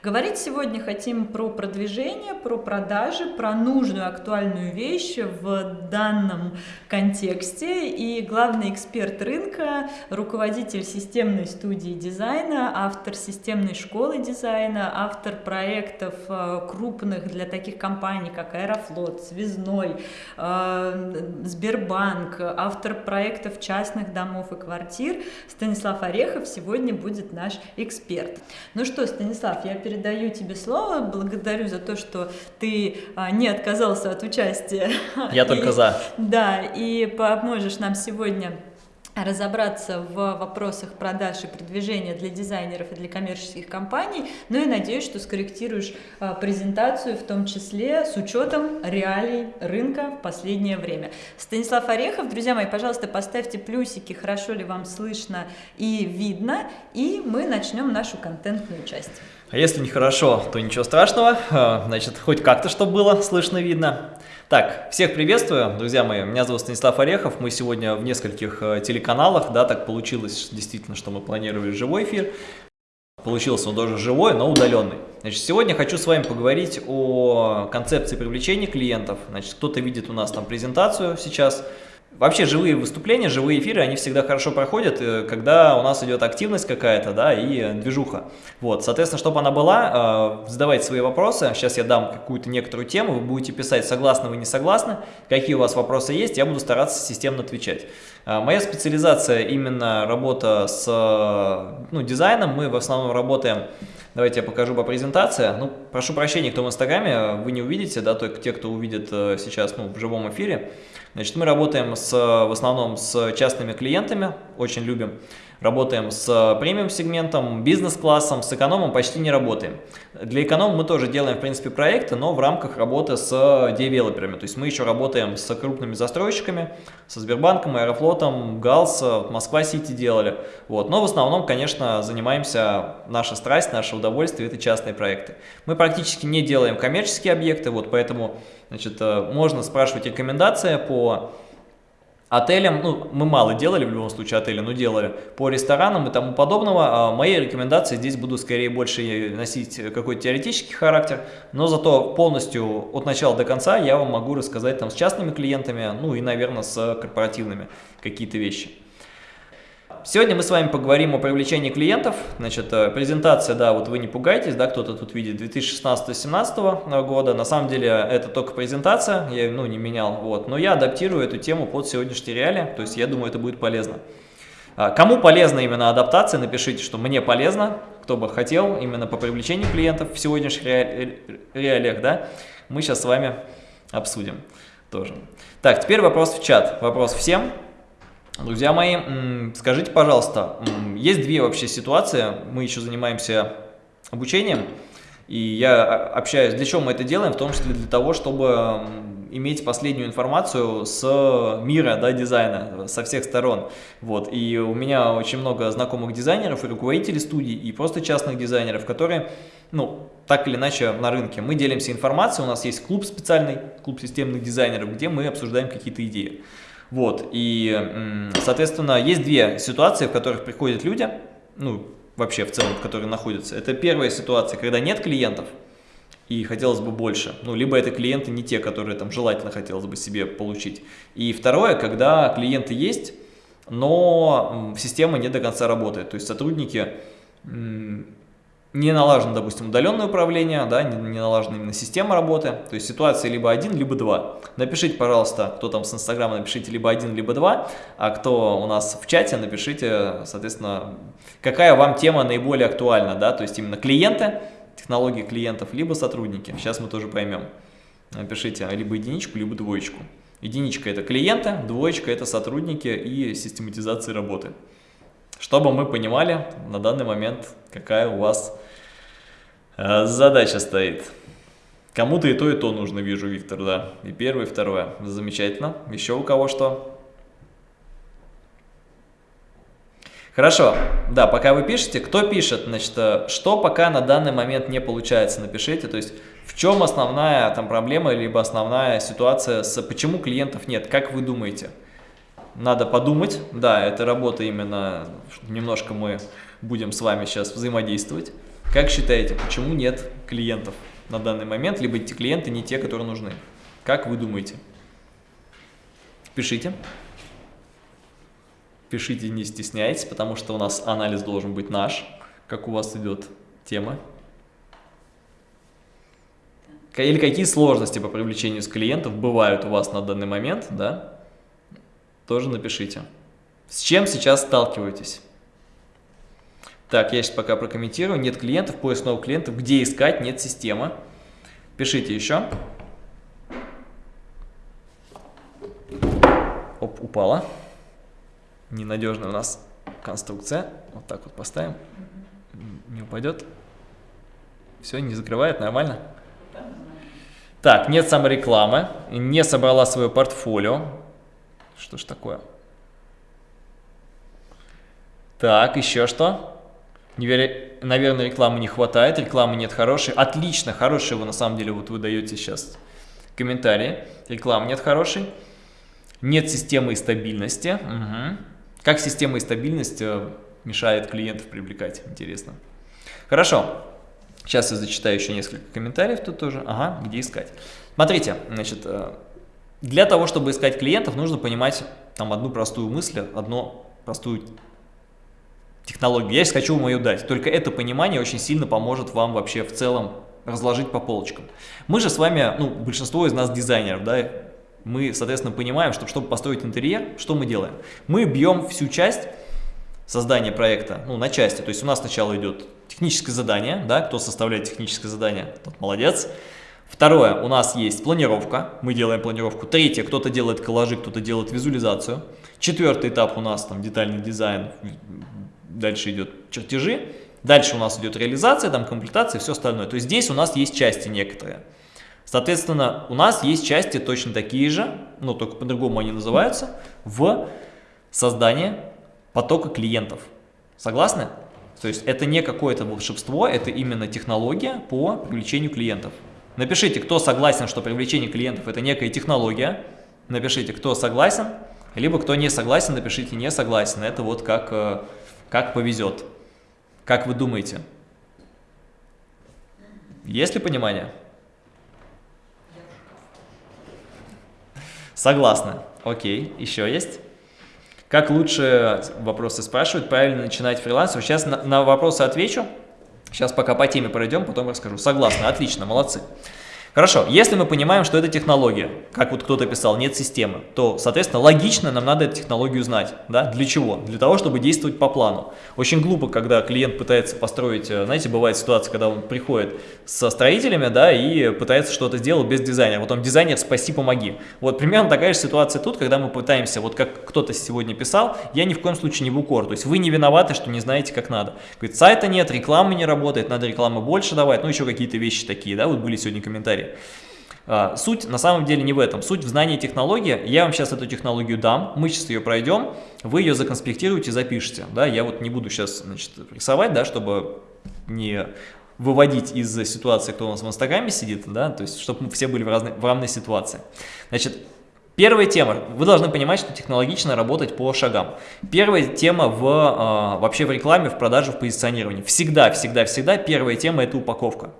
Говорить сегодня хотим про продвижение, про продажи, про нужную актуальную вещь в данном контексте. И главный эксперт рынка, руководитель системной студии дизайна, автор системной школы дизайна, автор проектов э, крупных для таких компаний, как Аэрофлот, Связной, э, Сбербанк, автор проектов частных домов и квартир Станислав Орехов сегодня будет наш эксперт. Ну что, Станислав, я передаю тебе слово. Благодарю за то, что ты а, не отказался от участия. Я только за. Да, и поможешь нам сегодня разобраться в вопросах продаж и продвижения для дизайнеров и для коммерческих компаний, ну и надеюсь, что скорректируешь а, презентацию, в том числе с учетом реалий рынка в последнее время. Станислав Орехов, друзья мои, пожалуйста, поставьте плюсики, хорошо ли вам слышно и видно, и мы начнем нашу контентную часть. А если нехорошо, то ничего страшного, а, значит, хоть как-то, что было слышно, видно. Так, всех приветствую, друзья мои, меня зовут Станислав Орехов, мы сегодня в нескольких э, телеканалах, да, так получилось действительно, что мы планировали живой эфир, получился он тоже живой, но удаленный. Значит, сегодня хочу с вами поговорить о концепции привлечения клиентов, значит, кто-то видит у нас там презентацию сейчас, Вообще живые выступления, живые эфиры, они всегда хорошо проходят, э, когда у нас идет активность какая-то, да, и движуха. Вот, соответственно, чтобы она была, э, задавайте свои вопросы. Сейчас я дам какую-то некоторую тему, вы будете писать, согласны вы, не согласны, какие у вас вопросы есть, я буду стараться системно отвечать. Э, моя специализация именно работа с ну, дизайном, мы в основном работаем Давайте я покажу по презентации. Ну, прошу прощения, кто в Инстаграме, вы не увидите, да, только те, кто увидит сейчас ну, в живом эфире. Значит, мы работаем с, в основном с частными клиентами, очень любим. Работаем с премиум сегментом, бизнес-классом, с экономом почти не работаем. Для эконома мы тоже делаем, в принципе, проекты, но в рамках работы с девелоперами. То есть мы еще работаем с крупными застройщиками, со Сбербанком, Аэрофлотом, ГАЛС, Москва-Сити делали. Вот. Но в основном, конечно, занимаемся, наша страсть, наше удовольствие – это частные проекты. Мы практически не делаем коммерческие объекты, вот поэтому значит, э, можно спрашивать рекомендации по Отелям, ну, мы мало делали в любом случае отели, но делали по ресторанам и тому подобного. А мои рекомендации здесь буду скорее больше носить какой-то теоретический характер, но зато полностью от начала до конца я вам могу рассказать там с частными клиентами, ну и, наверное, с корпоративными какие-то вещи. Сегодня мы с вами поговорим о привлечении клиентов. Значит, э, презентация, да, вот вы не пугайтесь, да, кто-то тут видит 2016-2017 года. На самом деле это только презентация, я ну, не менял, вот. Но я адаптирую эту тему под сегодняшние реалии, то есть я думаю, это будет полезно. А, кому полезна именно адаптация, напишите, что мне полезно, кто бы хотел, именно по привлечению клиентов в сегодняшних реалиях, да, мы сейчас с вами обсудим тоже. Так, теперь вопрос в чат, вопрос всем. Друзья мои, скажите, пожалуйста, есть две вообще ситуации, мы еще занимаемся обучением, и я общаюсь, для чего мы это делаем, в том числе для того, чтобы иметь последнюю информацию с мира да, дизайна, со всех сторон. Вот. И у меня очень много знакомых дизайнеров и руководителей студий, и просто частных дизайнеров, которые, ну, так или иначе на рынке. Мы делимся информацией, у нас есть клуб специальный, клуб системных дизайнеров, где мы обсуждаем какие-то идеи. Вот, и, соответственно, есть две ситуации, в которых приходят люди, ну, вообще в целом, которые находятся. Это первая ситуация, когда нет клиентов, и хотелось бы больше. Ну, либо это клиенты не те, которые там желательно хотелось бы себе получить. И второе, когда клиенты есть, но система не до конца работает. То есть сотрудники не налажено, допустим, удаленное управление, да, не, не налажена именно система работы, то есть ситуация либо один, либо два. Напишите, пожалуйста, кто там с Инстаграма, напишите либо один, либо два, а кто у нас в чате, напишите, соответственно, какая вам тема наиболее актуальна, да, то есть именно клиенты, технологии клиентов, либо сотрудники, сейчас мы тоже поймем. Напишите либо единичку, либо двоечку. Единичка – это клиенты, двоечка – это сотрудники и систематизация работы чтобы мы понимали на данный момент, какая у вас э, задача стоит. Кому-то и то, и то нужно, вижу, Виктор, да. И первое, и второе. Замечательно. Еще у кого что? Хорошо, да, пока вы пишете, кто пишет, значит, э, что пока на данный момент не получается, напишите, то есть в чем основная там проблема, либо основная ситуация, с почему клиентов нет, как вы думаете? Надо подумать. Да, это работа именно, немножко мы будем с вами сейчас взаимодействовать. Как считаете, почему нет клиентов на данный момент, либо эти клиенты не те, которые нужны? Как вы думаете? Пишите. Пишите, не стесняйтесь, потому что у нас анализ должен быть наш, как у вас идет тема. Или какие сложности по привлечению с клиентов бывают у вас на данный момент, да? Тоже напишите. С чем сейчас сталкиваетесь? Так, я сейчас пока прокомментирую. Нет клиентов, поиск новых клиентов. Где искать? Нет системы. Пишите еще. Оп, упала. Ненадежная у нас конструкция. Вот так вот поставим. Не упадет. Все, не закрывает, нормально? Так, нет саморекламы. Не собрала свое портфолио. Что ж такое? Так, еще что? Наверное, рекламы не хватает, рекламы нет хорошей. Отлично, хорошие вы на самом деле, вот вы даете сейчас комментарии. Рекламы нет хорошей. Нет системы и стабильности. Угу. Как система и стабильность э, мешает клиентов привлекать? Интересно. Хорошо. Сейчас я зачитаю еще несколько комментариев тут тоже. Ага, где искать. Смотрите, значит, э, для того, чтобы искать клиентов, нужно понимать там одну простую мысль, одну простую технологию. Я сейчас хочу вам ее дать. Только это понимание очень сильно поможет вам вообще в целом разложить по полочкам. Мы же с вами, ну, большинство из нас дизайнеров, да, мы, соответственно, понимаем, что чтобы построить интерьер, что мы делаем? Мы бьем всю часть создания проекта, ну, на части. То есть у нас сначала идет техническое задание, да, кто составляет техническое задание, тот молодец. Второе, у нас есть планировка, мы делаем планировку. Третье, кто-то делает коллажи, кто-то делает визуализацию. Четвертый этап у нас там детальный дизайн, дальше идет чертежи. Дальше у нас идет реализация, там комплектация и все остальное. То есть здесь у нас есть части некоторые. Соответственно, у нас есть части точно такие же, но только по-другому они называются, в создании потока клиентов. Согласны? То есть это не какое-то волшебство, это именно технология по привлечению клиентов. Напишите, кто согласен, что привлечение клиентов это некая технология. Напишите, кто согласен, либо кто не согласен, напишите не согласен. Это вот как, э, как повезет. Как вы думаете? Есть ли понимание? Согласны. Окей, еще есть? Как лучше, вопросы спрашивают, правильно начинать фрилансер? Сейчас на, на вопросы отвечу. Сейчас пока по теме пройдем, потом расскажу. Согласны, отлично, молодцы. Хорошо, если мы понимаем, что это технология, как вот кто-то писал, нет системы, то, соответственно, логично нам надо эту технологию знать. Да? Для чего? Для того, чтобы действовать по плану. Очень глупо, когда клиент пытается построить, э, знаете, бывает ситуация, когда он приходит со строителями, да, и пытается что-то сделать без дизайнера. Потом дизайнер, спаси, помоги. Вот примерно такая же ситуация тут, когда мы пытаемся, вот как кто-то сегодня писал, я ни в коем случае не в укор. То есть вы не виноваты, что не знаете, как надо. Говорит, сайта нет, рекламы не работает, надо рекламы больше давать, ну еще какие-то вещи такие, да, вот были сегодня комментарии. А, суть на самом деле не в этом. Суть в знании технологии. Я вам сейчас эту технологию дам, мы сейчас ее пройдем, вы ее законспектируете, запишите. Да? Я вот не буду сейчас значит, рисовать, да, чтобы не выводить из ситуации, кто у нас в Инстаграме сидит, да, то есть, чтобы мы все были в, разной, в равной ситуации. Значит, первая тема. Вы должны понимать, что технологично работать по шагам. Первая тема в, э, вообще в рекламе, в продаже, в позиционировании. Всегда, всегда, всегда первая тема – это упаковка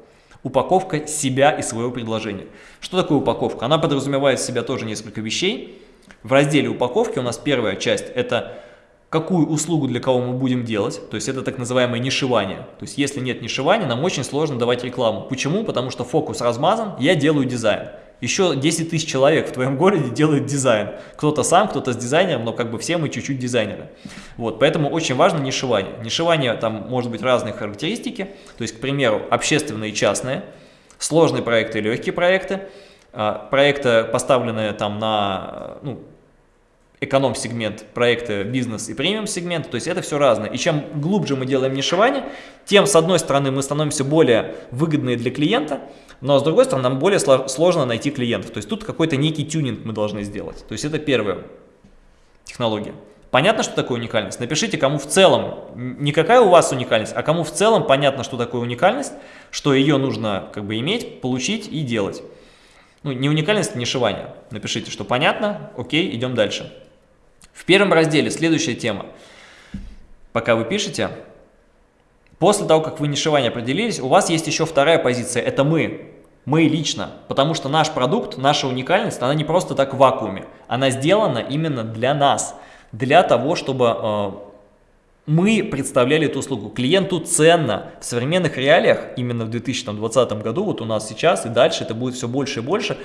упаковка себя и своего предложения. Что такое упаковка? Она подразумевает в себя тоже несколько вещей. В разделе упаковки у нас первая часть – это какую услугу для кого мы будем делать, то есть это так называемое нишевание. То есть если нет нишевания, нам очень сложно давать рекламу. Почему? Потому что фокус размазан, я делаю дизайн. Еще 10 тысяч человек в твоем городе делают дизайн. Кто-то сам, кто-то с дизайнером, но как бы все мы чуть-чуть дизайнеры. Вот, поэтому очень важно нишевание. Нишевание там может быть разные характеристики. То есть, к примеру, общественные и частные, сложные проекты и легкие проекты. А, проекты, поставленные там на ну, эконом-сегмент, проекты бизнес и премиум-сегмент, то есть это все разное. И чем глубже мы делаем нишевание, тем, с одной стороны, мы становимся более выгодные для клиента, но с другой стороны, нам более сложно найти клиентов. То есть тут какой-то некий тюнинг мы должны сделать. То есть это первая технология. Понятно, что такое уникальность? Напишите, кому в целом, не какая у вас уникальность, а кому в целом понятно, что такое уникальность, что ее нужно как бы иметь, получить и делать. Ну, не уникальность, не шивание. Напишите, что понятно, окей, идем дальше. В первом разделе следующая тема. Пока вы пишете, После того, как вы нишевание определились, у вас есть еще вторая позиция, это мы. Мы лично, потому что наш продукт, наша уникальность, она не просто так в вакууме, она сделана именно для нас, для того, чтобы э, мы представляли эту услугу. Клиенту ценно в современных реалиях, именно в 2020 году, вот у нас сейчас и дальше это будет все больше и больше,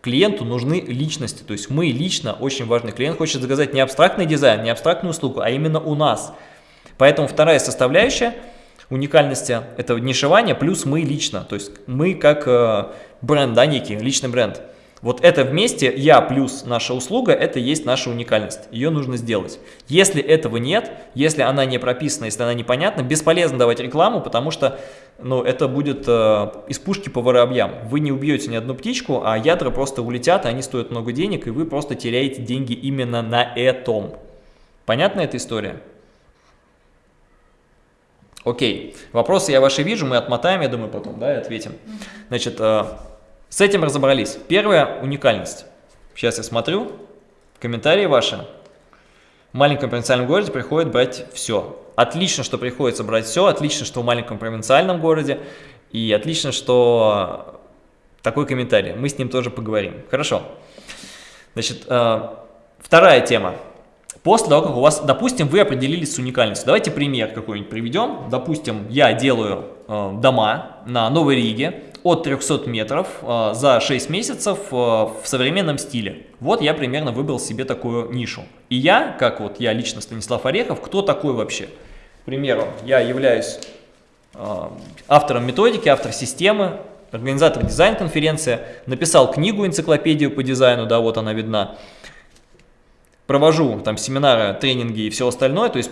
клиенту нужны личности, то есть мы лично очень важный. Клиент хочет заказать не абстрактный дизайн, не абстрактную услугу, а именно у нас. Поэтому вторая составляющая – уникальности это нишевание, плюс мы лично, то есть мы как э, бренд, да, некий, личный бренд. Вот это вместе, я плюс наша услуга, это есть наша уникальность. Ее нужно сделать. Если этого нет, если она не прописана, если она непонятна, бесполезно давать рекламу, потому что ну, это будет э, из пушки по воробьям. Вы не убьете ни одну птичку, а ядра просто улетят, они стоят много денег, и вы просто теряете деньги именно на этом. Понятна эта история? Окей, вопросы я ваши вижу, мы отмотаем, я думаю, потом, да, и ответим. Значит, э, с этим разобрались. Первая уникальность. Сейчас я смотрю, комментарии ваши. В маленьком провинциальном городе приходит брать все. Отлично, что приходится брать все, отлично, что в маленьком провинциальном городе, и отлично, что такой комментарий. Мы с ним тоже поговорим. Хорошо. Значит, э, вторая тема. После того, как у вас, допустим, вы определились с уникальностью. Давайте пример какой-нибудь приведем. Допустим, я делаю э, дома на Новой Риге от 300 метров э, за 6 месяцев э, в современном стиле. Вот я примерно выбрал себе такую нишу. И я, как вот я лично Станислав Орехов, кто такой вообще? К примеру, я являюсь э, автором методики, автор системы, организатор дизайн-конференции, написал книгу, энциклопедию по дизайну, да, вот она видна провожу там семинары, тренинги и все остальное, то есть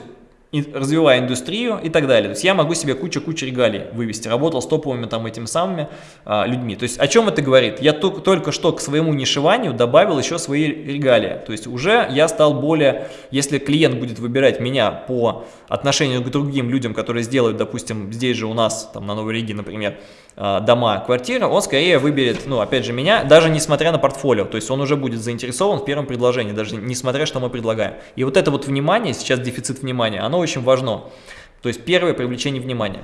развивая индустрию и так далее. То есть я могу себе кучу-кучу регалий вывести. Работал с топовыми там этими самыми а, людьми. То есть о чем это говорит? Я только, только что к своему нишеванию добавил еще свои регалии. То есть уже я стал более, если клиент будет выбирать меня по отношению к другим людям, которые сделают, допустим, здесь же у нас, там на Новой Риге, например, а, дома, квартиры, он скорее выберет, ну, опять же, меня, даже несмотря на портфолио, то есть он уже будет заинтересован в первом предложении, даже несмотря, что мы предлагаем. И вот это вот внимание, сейчас дефицит внимания, оно очень важно. То есть первое привлечение внимания.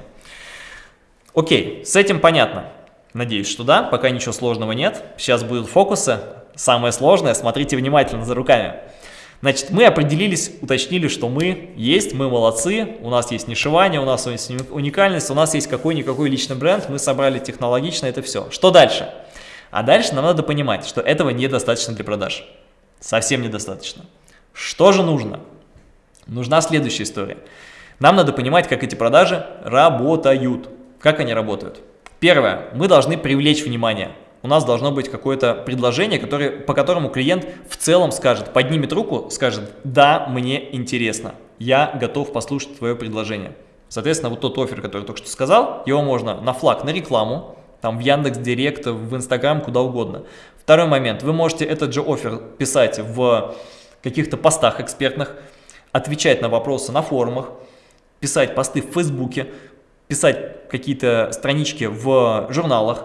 Окей, с этим понятно. Надеюсь, что да, пока ничего сложного нет. Сейчас будут фокусы. Самое сложное, смотрите внимательно за руками. Значит, мы определились, уточнили, что мы есть, мы молодцы, у нас есть нишевание, у нас есть уникальность, у нас есть какой-никакой личный бренд, мы собрали технологично это все. Что дальше? А дальше нам надо понимать, что этого недостаточно для продаж. Совсем недостаточно. Что же нужно? Нужна следующая история. Нам надо понимать, как эти продажи работают. Как они работают? Первое. Мы должны привлечь внимание у нас должно быть какое-то предложение, которое, по которому клиент в целом скажет, поднимет руку, скажет, да, мне интересно, я готов послушать твое предложение. Соответственно, вот тот офер, который только что сказал, его можно на флаг, на рекламу, там в Яндекс Директ, в Инстаграм, куда угодно. Второй момент, вы можете этот же офер писать в каких-то постах экспертных, отвечать на вопросы на форумах, писать посты в Фейсбуке, писать какие-то странички в журналах,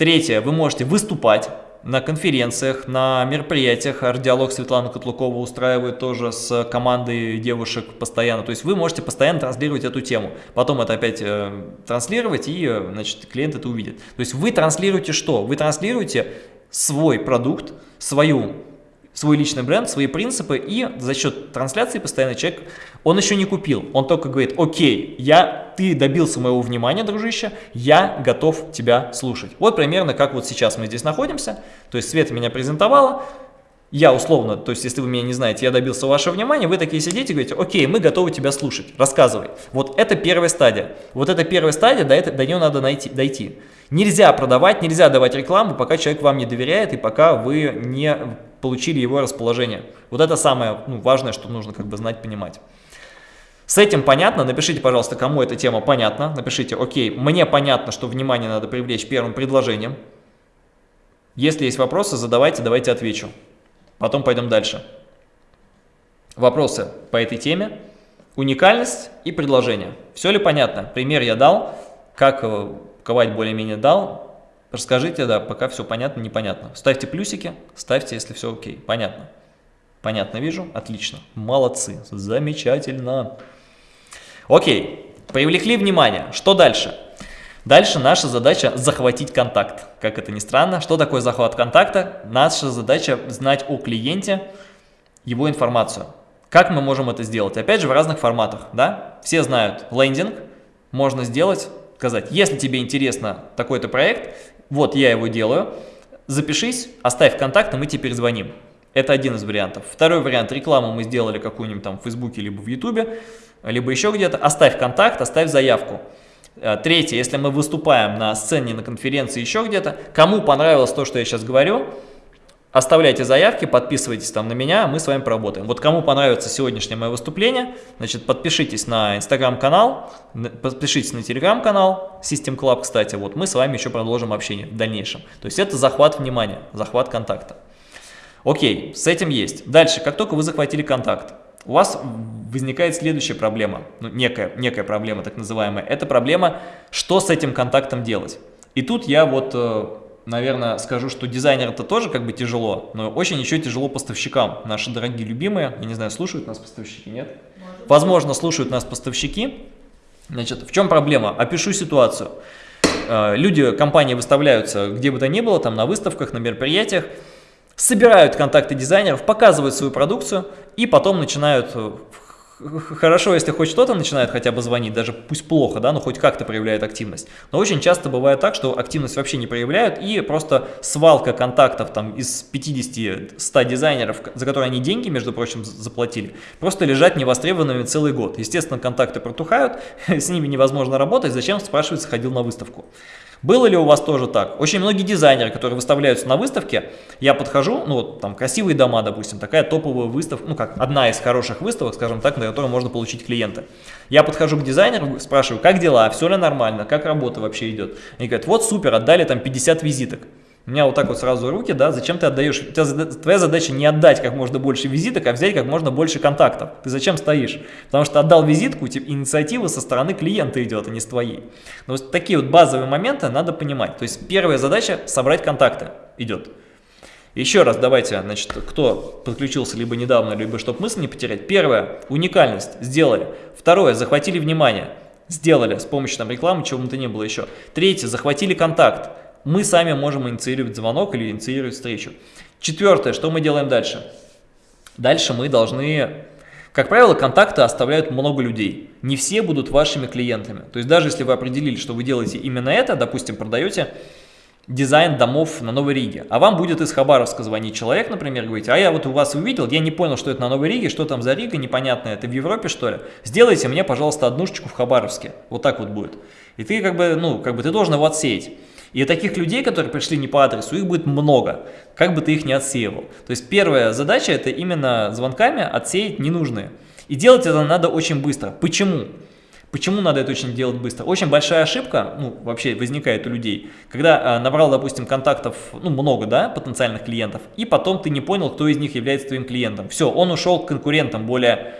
Третье, вы можете выступать на конференциях, на мероприятиях. Ардиалог Светлана Котлукова устраивает тоже с командой девушек постоянно. То есть вы можете постоянно транслировать эту тему. Потом это опять э, транслировать, и э, значит, клиент это увидит. То есть вы транслируете что? Вы транслируете свой продукт, свою свой личный бренд, свои принципы, и за счет трансляции постоянно человек, он еще не купил, он только говорит, окей, я, ты добился моего внимания, дружище, я готов тебя слушать. Вот примерно как вот сейчас мы здесь находимся, то есть Света меня презентовала, я условно, то есть если вы меня не знаете, я добился вашего внимания, вы такие сидите и говорите, окей, мы готовы тебя слушать, рассказывай. Вот это первая стадия. Вот это первая стадия, до, это, до нее надо найти, дойти. Нельзя продавать, нельзя давать рекламу, пока человек вам не доверяет и пока вы не получили его расположение. Вот это самое ну, важное, что нужно как бы знать, понимать. С этим понятно? Напишите, пожалуйста, кому эта тема понятна. Напишите, окей, мне понятно, что внимание надо привлечь первым предложением. Если есть вопросы, задавайте, давайте отвечу. Потом пойдем дальше. Вопросы по этой теме. Уникальность и предложение. Все ли понятно? Пример я дал, как э, ковать более-менее дал. Расскажите, да, пока все понятно, непонятно. Ставьте плюсики, ставьте, если все окей. Понятно. Понятно вижу? Отлично. Молодцы. Замечательно. Окей. Привлекли внимание. Что дальше? Дальше наша задача захватить контакт. Как это ни странно, что такое захват контакта? Наша задача знать о клиенте, его информацию. Как мы можем это сделать? Опять же, в разных форматах. Да? Все знают лендинг, можно сделать, сказать, если тебе интересно такой-то проект, вот я его делаю, запишись, оставь контакт, и мы тебе перезвоним. Это один из вариантов. Второй вариант, рекламу мы сделали какую-нибудь там в Фейсбуке, либо в Ютубе, либо еще где-то, оставь контакт, оставь заявку. Э, третье, если мы выступаем на сцене, на конференции, еще где-то, кому понравилось то, что я сейчас говорю, оставляйте заявки, подписывайтесь там на меня, мы с вами поработаем. Вот кому понравится сегодняшнее мое выступление, значит, подпишитесь на инстаграм-канал, подпишитесь на телеграм-канал, System Club, кстати, вот мы с вами еще продолжим общение в дальнейшем. То есть это захват внимания, захват контакта. Окей, с этим есть. Дальше, как только вы захватили контакт, у вас возникает следующая проблема, ну, некая, некая проблема так называемая. Это проблема, что с этим контактом делать. И тут я вот, э, наверное, скажу, что дизайнер это тоже как бы тяжело, но очень еще тяжело поставщикам. Наши дорогие любимые, я не знаю, слушают нас поставщики, нет? Может. Возможно, слушают нас поставщики. Значит, в чем проблема? Опишу ситуацию. Э, люди, компании выставляются где бы то ни было, там на выставках, на мероприятиях, собирают контакты дизайнеров, показывают свою продукцию и потом начинают э, хорошо, если хоть что-то начинает хотя бы звонить, даже пусть плохо, да, но хоть как-то проявляет активность. Но очень часто бывает так, что активность вообще не проявляют, и просто свалка контактов там из 50-100 дизайнеров, за которые они деньги, между прочим, заплатили, просто лежат невостребованными целый год. Естественно, контакты протухают, с ними невозможно работать, зачем, спрашивается, ходил на выставку. Было ли у вас тоже так? Очень многие дизайнеры, которые выставляются на выставке, я подхожу, ну вот там красивые дома, допустим, такая топовая выставка, ну как одна из хороших выставок, скажем так, на которой можно получить клиента. Я подхожу к дизайнеру, спрашиваю, как дела, все ли нормально, как работа вообще идет. Они говорят, вот супер, отдали там 50 визиток. У меня вот так вот сразу руки, да, зачем ты отдаешь? У тебя, твоя задача не отдать как можно больше визиток, а взять как можно больше контактов. Ты зачем стоишь? Потому что отдал визитку, типа, инициатива со стороны клиента идет, а не с твоей. Но вот такие вот базовые моменты надо понимать. То есть первая задача собрать контакты идет. Еще раз давайте, значит, кто подключился либо недавно, либо чтобы мысль не потерять. Первое, уникальность, сделали. Второе, захватили внимание, сделали с помощью там рекламы, чего бы то ни было еще. Третье, захватили контакт мы сами можем инициировать звонок или инициировать встречу. Четвертое, что мы делаем дальше? Дальше мы должны, как правило, контакты оставляют много людей. Не все будут вашими клиентами. То есть даже если вы определили, что вы делаете именно это, допустим, продаете дизайн домов на Новой Риге, а вам будет из Хабаровска звонить человек, например, говорить, а я вот у вас увидел, я не понял, что это на Новой Риге, что там за Рига, непонятно, это в Европе что ли? Сделайте мне, пожалуйста, однушечку в Хабаровске. Вот так вот будет. И ты как бы, ну, как бы ты должен его отсеять. И таких людей, которые пришли не по адресу, их будет много, как бы ты их не отсеивал. То есть первая задача это именно звонками отсеять ненужные. И делать это надо очень быстро. Почему? Почему надо это очень делать быстро? Очень большая ошибка, ну, вообще возникает у людей, когда э, набрал, допустим, контактов, ну, много, да, потенциальных клиентов, и потом ты не понял, кто из них является твоим клиентом. Все, он ушел к конкурентам более,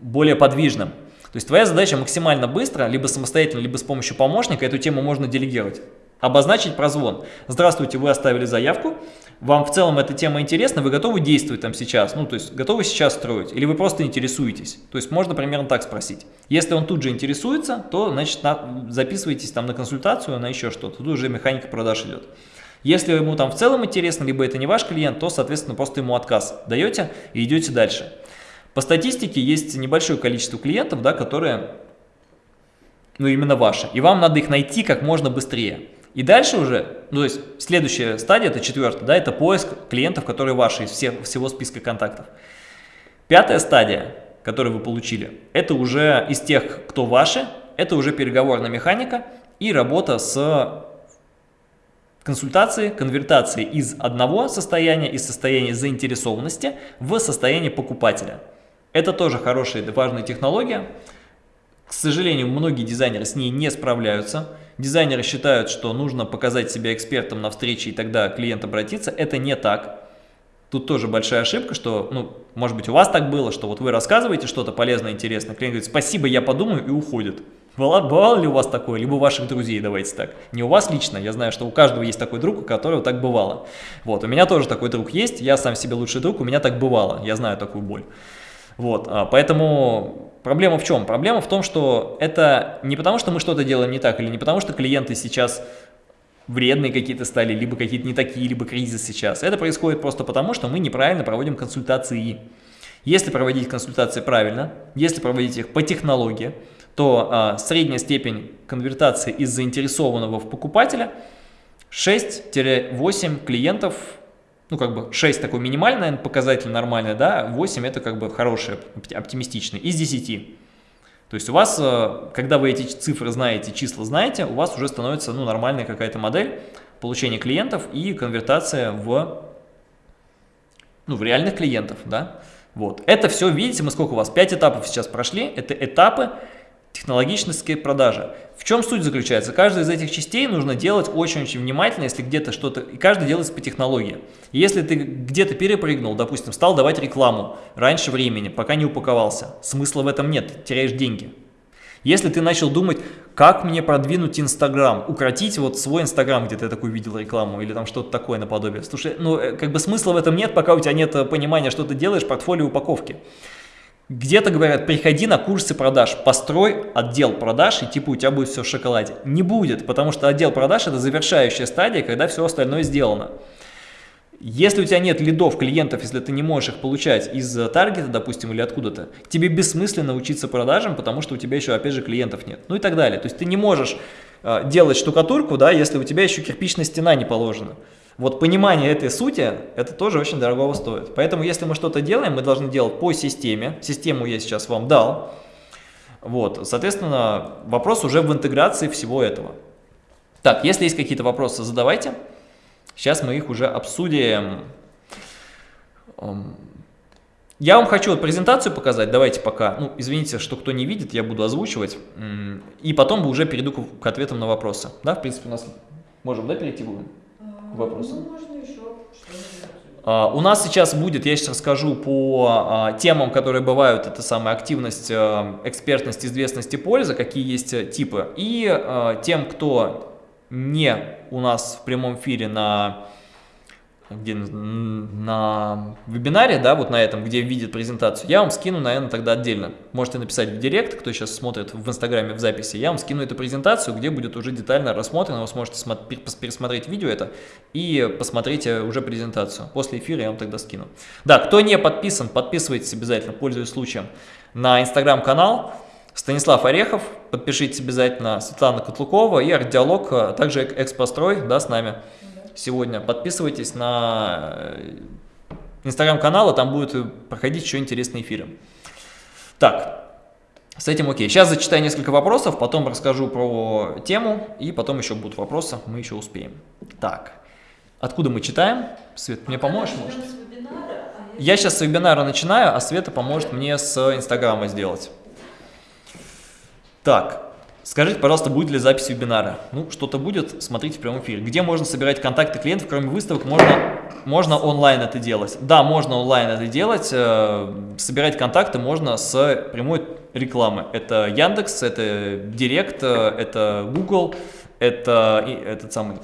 более подвижным. То есть твоя задача максимально быстро, либо самостоятельно, либо с помощью помощника, эту тему можно делегировать. Обозначить прозвон. Здравствуйте, вы оставили заявку, вам в целом эта тема интересна, вы готовы действовать там сейчас, ну то есть готовы сейчас строить, или вы просто интересуетесь. То есть можно примерно так спросить. Если он тут же интересуется, то значит на, записывайтесь там на консультацию, на еще что-то, тут уже механика продаж идет. Если ему там в целом интересно, либо это не ваш клиент, то, соответственно, просто ему отказ даете и идете дальше. По статистике есть небольшое количество клиентов, да, которые, ну именно ваши, и вам надо их найти как можно быстрее. И дальше уже, ну, то есть следующая стадия, это четвертая, да, это поиск клиентов, которые ваши из всех, всего списка контактов. Пятая стадия, которую вы получили, это уже из тех, кто ваши, это уже переговорная механика и работа с консультацией, конвертацией из одного состояния, из состояния заинтересованности в состояние покупателя. Это тоже хорошая важная технология. К сожалению, многие дизайнеры с ней не справляются. Дизайнеры считают, что нужно показать себя экспертом на встрече, и тогда клиент обратится. Это не так. Тут тоже большая ошибка, что, ну, может быть, у вас так было, что вот вы рассказываете что-то полезное, интересное, клиент говорит, спасибо, я подумаю, и уходит. Бывало, бывало ли у вас такое, либо у ваших друзей, давайте так. Не у вас лично, я знаю, что у каждого есть такой друг, у которого так бывало. Вот, у меня тоже такой друг есть, я сам себе лучший друг, у меня так бывало, я знаю такую боль. Вот, а, поэтому Проблема в чем? Проблема в том, что это не потому, что мы что-то делаем не так, или не потому, что клиенты сейчас вредные какие-то стали, либо какие-то не такие, либо кризис сейчас. Это происходит просто потому, что мы неправильно проводим консультации. Если проводить консультации правильно, если проводить их по технологии, то а, средняя степень конвертации из заинтересованного в покупателя 6-8 клиентов ну, как бы 6 такой минимальный, наверное, показатель нормальный, да, 8 это как бы хороший, оптимистичный, из 10. То есть у вас, э, когда вы эти цифры знаете, числа знаете, у вас уже становится, ну, нормальная какая-то модель получения клиентов и конвертация в, ну, в реальных клиентов, да. Вот. Это все, видите, мы сколько у вас, 5 этапов сейчас прошли, это этапы, Технологичность продажи. В чем суть заключается? Каждую из этих частей нужно делать очень-очень внимательно, если где-то что-то... И каждый делается по технологии. Если ты где-то перепрыгнул, допустим, стал давать рекламу раньше времени, пока не упаковался, смысла в этом нет, теряешь деньги. Если ты начал думать, как мне продвинуть Инстаграм, укротить вот свой Инстаграм, где ты такую видел рекламу, или там что-то такое наподобие. Слушай, ну э, как бы смысла в этом нет, пока у тебя нет э, понимания, что ты делаешь, портфолио упаковки. Где-то говорят, приходи на курсы продаж, построй отдел продаж и типа у тебя будет все в шоколаде. Не будет, потому что отдел продаж это завершающая стадия, когда все остальное сделано. Если у тебя нет лидов, клиентов, если ты не можешь их получать из таргета, допустим, или откуда-то, тебе бессмысленно учиться продажам, потому что у тебя еще, опять же, клиентов нет. Ну и так далее. То есть ты не можешь э, делать штукатурку, да, если у тебя еще кирпичная стена не положена. Вот понимание этой сути, это тоже очень дорого стоит. Поэтому, если мы что-то делаем, мы должны делать по системе. Систему я сейчас вам дал. Вот, соответственно, вопрос уже в интеграции всего этого. Так, если есть какие-то вопросы, задавайте. Сейчас мы их уже обсудим. Я вам хочу презентацию показать, давайте пока. Ну, извините, что кто не видит, я буду озвучивать. И потом уже перейду к ответам на вопросы. Да, в принципе, у нас можем, да, перейти будем? Вопросам? Ну, можно еще Uh, у нас сейчас будет, я сейчас расскажу по uh, темам, которые бывают, это самая активность, uh, экспертность, известность и польза, какие есть э, типы. И тем, кто не у нас в прямом эфире на где на вебинаре, да, вот на этом, где видит презентацию, я вам скину, наверное, тогда отдельно. Можете написать в директ, кто сейчас смотрит в инстаграме в записи, я вам скину эту презентацию, где будет уже детально рассмотрено, вы сможете пересмотреть видео это и посмотреть э, уже презентацию. После эфира я вам тогда скину. Да, кто не подписан, подписывайтесь обязательно, пользуясь случаем, на инстаграм-канал, Станислав Орехов, подпишитесь обязательно, Светлана Котлукова и Артдиалог, а также Экспострой, да, с нами сегодня. Подписывайтесь на э, инстаграм-канал, там будут проходить еще интересные эфиры. Так, с этим окей. Сейчас зачитаю несколько вопросов, потом расскажу про тему, и потом еще будут вопросы, мы еще успеем. Так, откуда мы читаем? Свет, мне поможешь, может? А я сейчас с вебинара начинаю, а Света поможет мне с инстаграма сделать. Так, Скажите, пожалуйста, будет ли запись вебинара? Ну, что-то будет, смотрите в прямом эфире. Где можно собирать контакты клиентов, кроме выставок, можно, можно онлайн это делать? Да, можно онлайн это делать. Э, собирать контакты можно с прямой рекламы. Это Яндекс, это Директ, э, это Google, это этот самый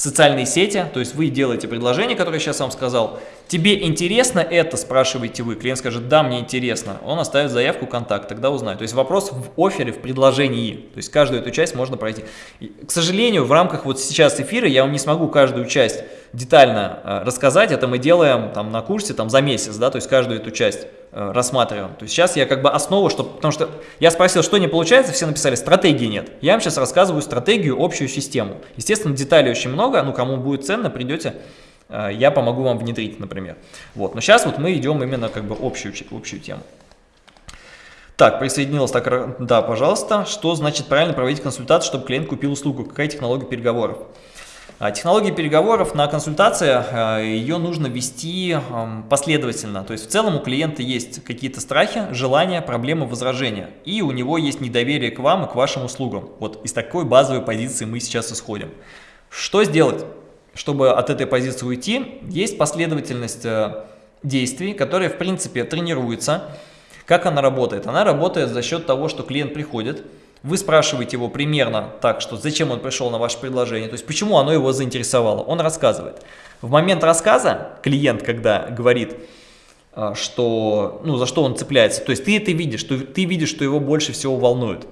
социальные сети, то есть вы делаете предложение, которое я сейчас вам сказал, тебе интересно это, спрашиваете вы, клиент скажет, да, мне интересно, он оставит заявку, контакт, тогда узнает. То есть вопрос в офере, в предложении, то есть каждую эту часть можно пройти. И, к сожалению, в рамках вот сейчас эфира я вам не смогу каждую часть детально э, рассказать, это мы делаем там на курсе там за месяц, да, то есть каждую эту часть рассматриваем. То есть сейчас я как бы основу, что, потому что я спросил, что не получается, все написали, стратегии нет. Я вам сейчас рассказываю стратегию, общую систему. Естественно, деталей очень много, ну кому будет ценно, придете, э, я помогу вам внедрить, например. Вот, но сейчас вот мы идем именно как бы общую, общую тему. Так, присоединилась, так, да, пожалуйста. Что значит правильно проводить консультацию, чтобы клиент купил услугу? Какая технология переговоров? А, технологии переговоров на консультации, а, ее нужно вести последовательно. То есть в целом у клиента есть какие-то страхи, желания, проблемы, возражения. И у него есть недоверие к вам и к вашим услугам. Вот из такой базовой позиции мы сейчас исходим. Что сделать, чтобы от этой позиции уйти? Есть последовательность э, действий, которые в принципе тренируются. Как она работает? Она работает за счет того, что клиент приходит, вы спрашиваете его примерно так, что зачем он пришел на ваше предложение, то есть почему оно его заинтересовало. Он рассказывает. В момент рассказа клиент, когда говорит, а, что, ну, за что он цепляется. То есть ты это видишь, что, ты видишь, что его больше всего волнует.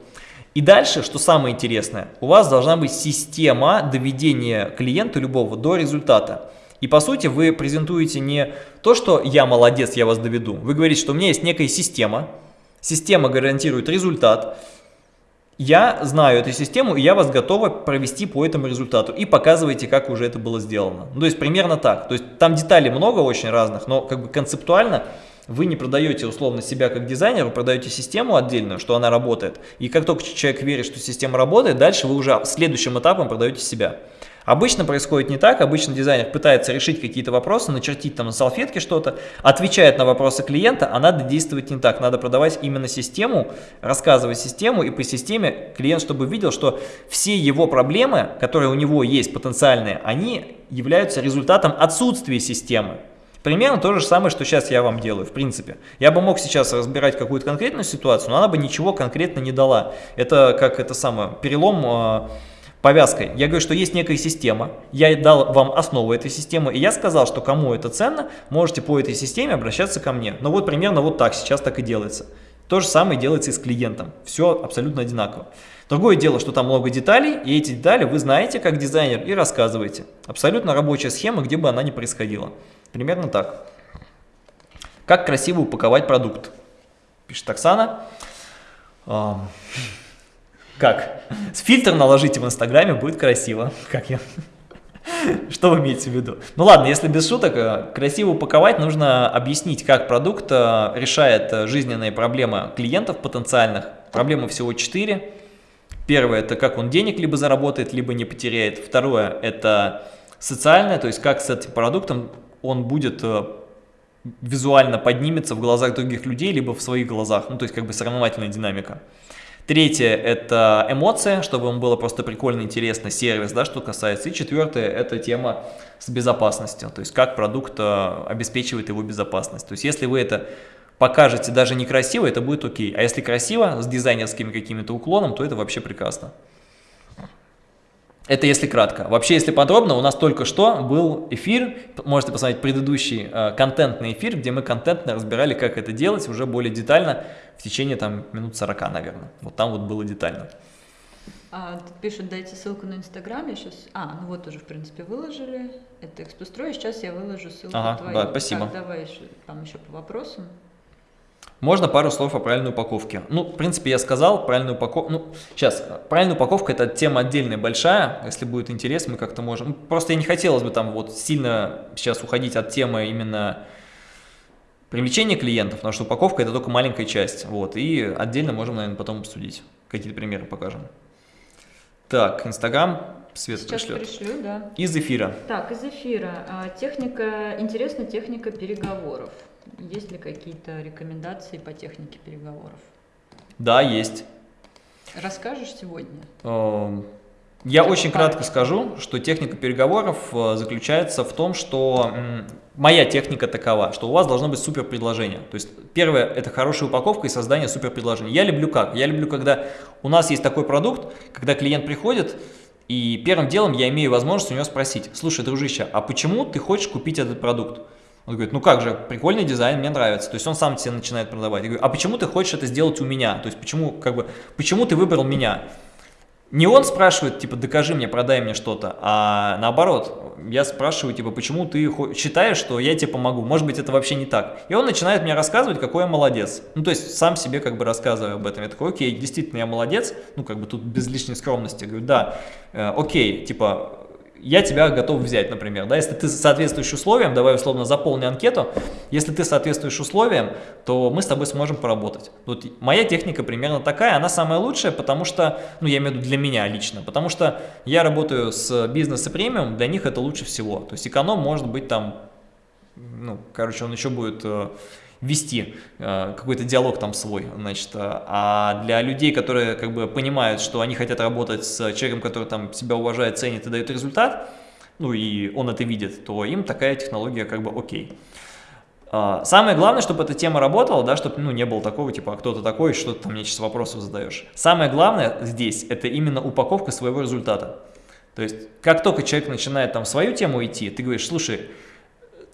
И дальше, что самое интересное, у вас должна быть система доведения клиента любого до результата. И по сути вы презентуете не то, что я молодец, я вас доведу. Вы говорите, что у меня есть некая система, система гарантирует результат, я знаю эту систему, и я вас готова провести по этому результату. И показываете, как уже это было сделано. Ну, то есть примерно так. То есть там деталей много очень разных, но как бы концептуально вы не продаете условно себя как дизайнер, вы продаете систему отдельную, что она работает. И как только человек верит, что система работает, дальше вы уже следующим этапом продаете себя. Обычно происходит не так, обычно дизайнер пытается решить какие-то вопросы, начертить там на салфетке что-то, отвечает на вопросы клиента, а надо действовать не так, надо продавать именно систему, рассказывать систему, и по системе клиент, чтобы видел, что все его проблемы, которые у него есть потенциальные, они являются результатом отсутствия системы. Примерно то же самое, что сейчас я вам делаю, в принципе. Я бы мог сейчас разбирать какую-то конкретную ситуацию, но она бы ничего конкретно не дала. Это как это самое, перелом а, повязкой. Я говорю, что есть некая система, я дал вам основу этой системы, и я сказал, что кому это ценно, можете по этой системе обращаться ко мне. Но вот примерно вот так сейчас так и делается. То же самое делается и с клиентом. Все абсолютно одинаково. Другое дело, что там много деталей, и эти детали вы знаете как дизайнер и рассказываете. Абсолютно рабочая схема, где бы она ни происходила. Примерно так. Как красиво упаковать продукт? Пишет Оксана. Как? Фильтр наложите в Инстаграме, будет красиво. Как я? Что вы имеете в виду? Ну ладно, если без шуток, э, красиво упаковать, нужно объяснить, как продукт э, решает э, жизненные проблемы клиентов потенциальных. Проблемы всего 4. Первое, это как он денег либо заработает, либо не потеряет. Второе, это социальное, то есть как с этим продуктом он будет визуально поднимется в глазах других людей, либо в своих глазах. Ну, то есть как бы соревновательная динамика. Третье – это эмоция, чтобы вам было просто прикольно, интересно, сервис, да, что касается. И четвертое – это тема с безопасностью, то есть как продукт э, обеспечивает его безопасность. То есть если вы это покажете даже некрасиво, это будет окей. А если красиво, с дизайнерскими какими-то уклоном, то это вообще прекрасно. Это если кратко. Вообще, если подробно, у нас только что был эфир, можете посмотреть предыдущий э, контентный эфир, где мы контентно разбирали, как это делать уже более детально в течение там минут 40, наверное. Вот там вот было детально. А, тут пишут, дайте ссылку на Инстаграм, я сейчас... А, ну вот уже, в принципе, выложили. Это экспострой, сейчас я выложу ссылку ага, твою. Да, спасибо. Так, давай еще, там еще по вопросам. Можно пару слов о правильной упаковке. Ну, в принципе, я сказал, правильную упаковку... Ну, сейчас, правильная упаковка – это тема отдельная, большая. Если будет интерес, мы как-то можем... Ну, просто я не хотелось бы там вот сильно сейчас уходить от темы именно привлечения клиентов, потому что упаковка – это только маленькая часть. Вот, и отдельно можем, наверное, потом обсудить. Какие-то примеры покажем. Так, Инстаграм, Свет Сейчас пришлет. пришлю, да. Из эфира. Так, из эфира. А, техника, интересна техника переговоров. Есть ли какие-то рекомендации по технике переговоров? Да, есть. Расскажешь сегодня? Эм, я очень кратко скажу, что техника переговоров э, заключается в том, что моя техника такова, что у вас должно быть супер предложение. То есть первое – это хорошая упаковка и создание супер предложения. Я люблю как? Я люблю, когда у нас есть такой продукт, когда клиент приходит, и первым делом я имею возможность у него спросить, слушай, дружище, а почему ты хочешь купить этот продукт? Он говорит, ну как же, прикольный дизайн, мне нравится. То есть он сам тебе начинает продавать. Я говорю, а почему ты хочешь это сделать у меня? То есть почему, как бы, почему ты выбрал меня? Не он спрашивает, типа, докажи мне, продай мне что-то, а наоборот, я спрашиваю, типа, почему ты считаешь, что я тебе помогу? Может быть, это вообще не так. И он начинает мне рассказывать, какой я молодец. Ну, то есть, сам себе как бы рассказываю об этом. Я такой, окей, действительно, я молодец. Ну, как бы тут без лишней скромности. Я говорю, да, э, окей, типа, я тебя готов взять, например, да, если ты соответствуешь условиям, давай условно заполни анкету, если ты соответствуешь условиям, то мы с тобой сможем поработать. Вот моя техника примерно такая, она самая лучшая, потому что, ну я имею в виду для меня лично, потому что я работаю с бизнес и премиум, для них это лучше всего, то есть эконом может быть там, ну, короче, он еще будет э, вести э, какой-то диалог там свой, значит, э, а для людей, которые как бы понимают, что они хотят работать с человеком, который там себя уважает, ценит и дает результат, ну и он это видит, то им такая технология как бы окей. А, самое главное, чтобы эта тема работала, да, чтобы ну, не было такого, типа, а кто-то такой, что ты там мне сейчас вопросов задаешь. Самое главное здесь, это именно упаковка своего результата. То есть, как только человек начинает там свою тему идти, ты говоришь, слушай,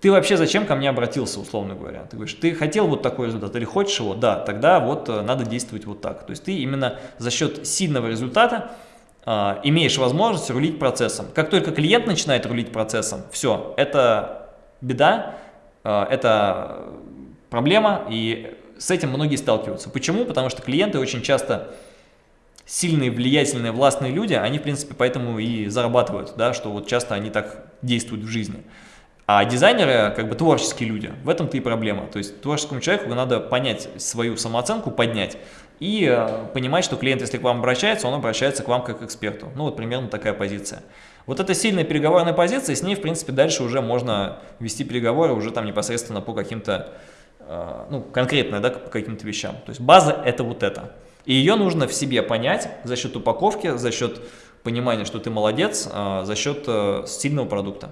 ты вообще зачем ко мне обратился, условно говоря? Ты говоришь, ты хотел вот такой результат или хочешь его? Да, тогда вот э, надо действовать вот так. То есть ты именно за счет сильного результата э, имеешь возможность рулить процессом. Как только клиент начинает рулить процессом, все, это беда, э, это проблема, и с этим многие сталкиваются. Почему? Потому что клиенты очень часто сильные, влиятельные, властные люди, они, в принципе, поэтому и зарабатывают, да, что вот часто они так действуют в жизни. А дизайнеры как бы творческие люди, в этом-то и проблема. То есть творческому человеку надо понять свою самооценку, поднять и э, понимать, что клиент, если к вам обращается, он обращается к вам как к эксперту. Ну вот примерно такая позиция. Вот эта сильная переговорная позиция, с ней в принципе дальше уже можно вести переговоры уже там непосредственно по каким-то, э, ну конкретно, да, по каким-то вещам. То есть база это вот это. И ее нужно в себе понять за счет упаковки, за счет понимания, что ты молодец, э, за счет сильного продукта.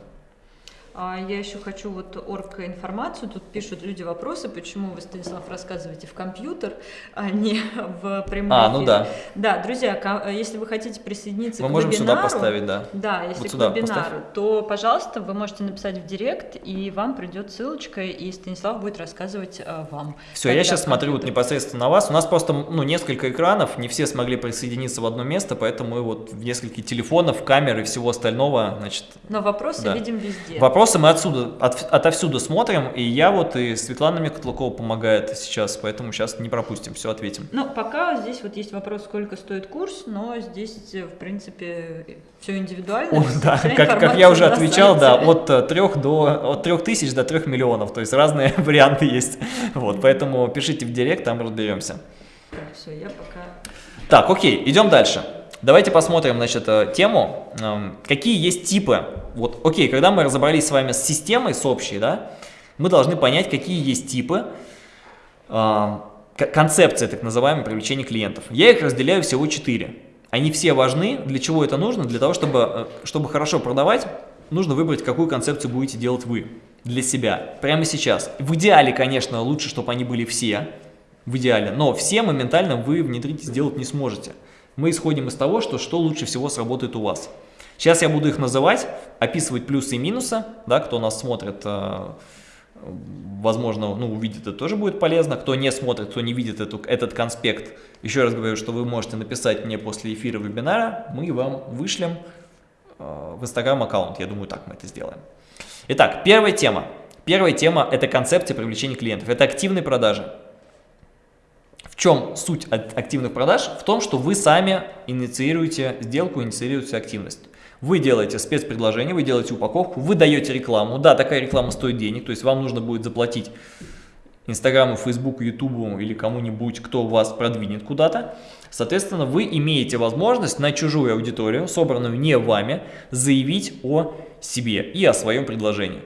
А я еще хочу вот орг информацию. Тут пишут люди вопросы, почему вы, Станислав, рассказываете в компьютер, а не в прямом А, ну да. Да, друзья, если вы хотите присоединиться Мы к можем вебинару, сюда поставить, да. Да, если вот к сюда вебинару, поставь. то, пожалуйста, вы можете написать в директ, и вам придет ссылочка, и Станислав будет рассказывать а, вам. Все, я сейчас смотрю вот непосредственно на вас. У нас просто ну, несколько экранов, не все смогли присоединиться в одно место, поэтому мы вот в несколько телефонов, камер и всего остального, значит... Но вопросы да. видим везде. Вопросы мы отсюда от, отовсюду смотрим, и я вот, и Светлана Микотлакова помогает сейчас, поэтому сейчас не пропустим, все ответим. Ну, пока здесь вот есть вопрос, сколько стоит курс, но здесь, в принципе, все индивидуально. О, да, как, как я уже отвечал, да, от 3 до, от 3 тысяч до 3 миллионов, то есть разные варианты есть, вот, поэтому пишите в директ, там разберемся. Так, все, я пока... Так, окей, идем дальше. Давайте посмотрим, значит, э, тему, какие есть типы. Вот, окей, когда мы разобрались с вами с системой, с общей, да, мы должны понять, какие есть типы, концепции, так называемой, привлечения клиентов. Я их разделяю всего четыре. Они все важны. Для чего это нужно? Для того, чтобы, э, чтобы хорошо продавать, нужно выбрать, какую концепцию будете делать вы для себя. Прямо сейчас. В идеале, конечно, лучше, чтобы они были все. В идеале. Но все моментально вы внедрить сделать не сможете мы исходим из того, что, что лучше всего сработает у вас. Сейчас я буду их называть, описывать плюсы и минусы, да, кто нас смотрит, э, возможно, ну, увидит это тоже будет полезно, кто не смотрит, кто не видит эту, этот конспект, еще раз говорю, что вы можете написать мне после эфира вебинара, мы вам вышлем э, в инстаграм аккаунт, я думаю, так мы это сделаем. Итак, первая тема. Первая тема – это концепция привлечения клиентов, это активные продажи. Чем суть активных продаж? В том, что вы сами инициируете сделку, инициируете активность. Вы делаете спецпредложение, вы делаете упаковку, вы даете рекламу. Да, такая реклама стоит денег, то есть вам нужно будет заплатить Инстаграму, Фейсбуку, Ютубу или кому-нибудь, кто вас продвинет куда-то. Соответственно, вы имеете возможность на чужую аудиторию, собранную не вами, заявить о себе и о своем предложении.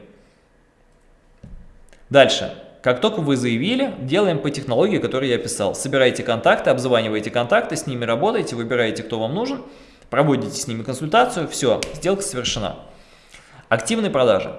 Дальше. Как только вы заявили, делаем по технологии, которую я описал. Собираете контакты, обзваниваете контакты, с ними работаете, выбираете, кто вам нужен, проводите с ними консультацию, все, сделка совершена. Активные продажи.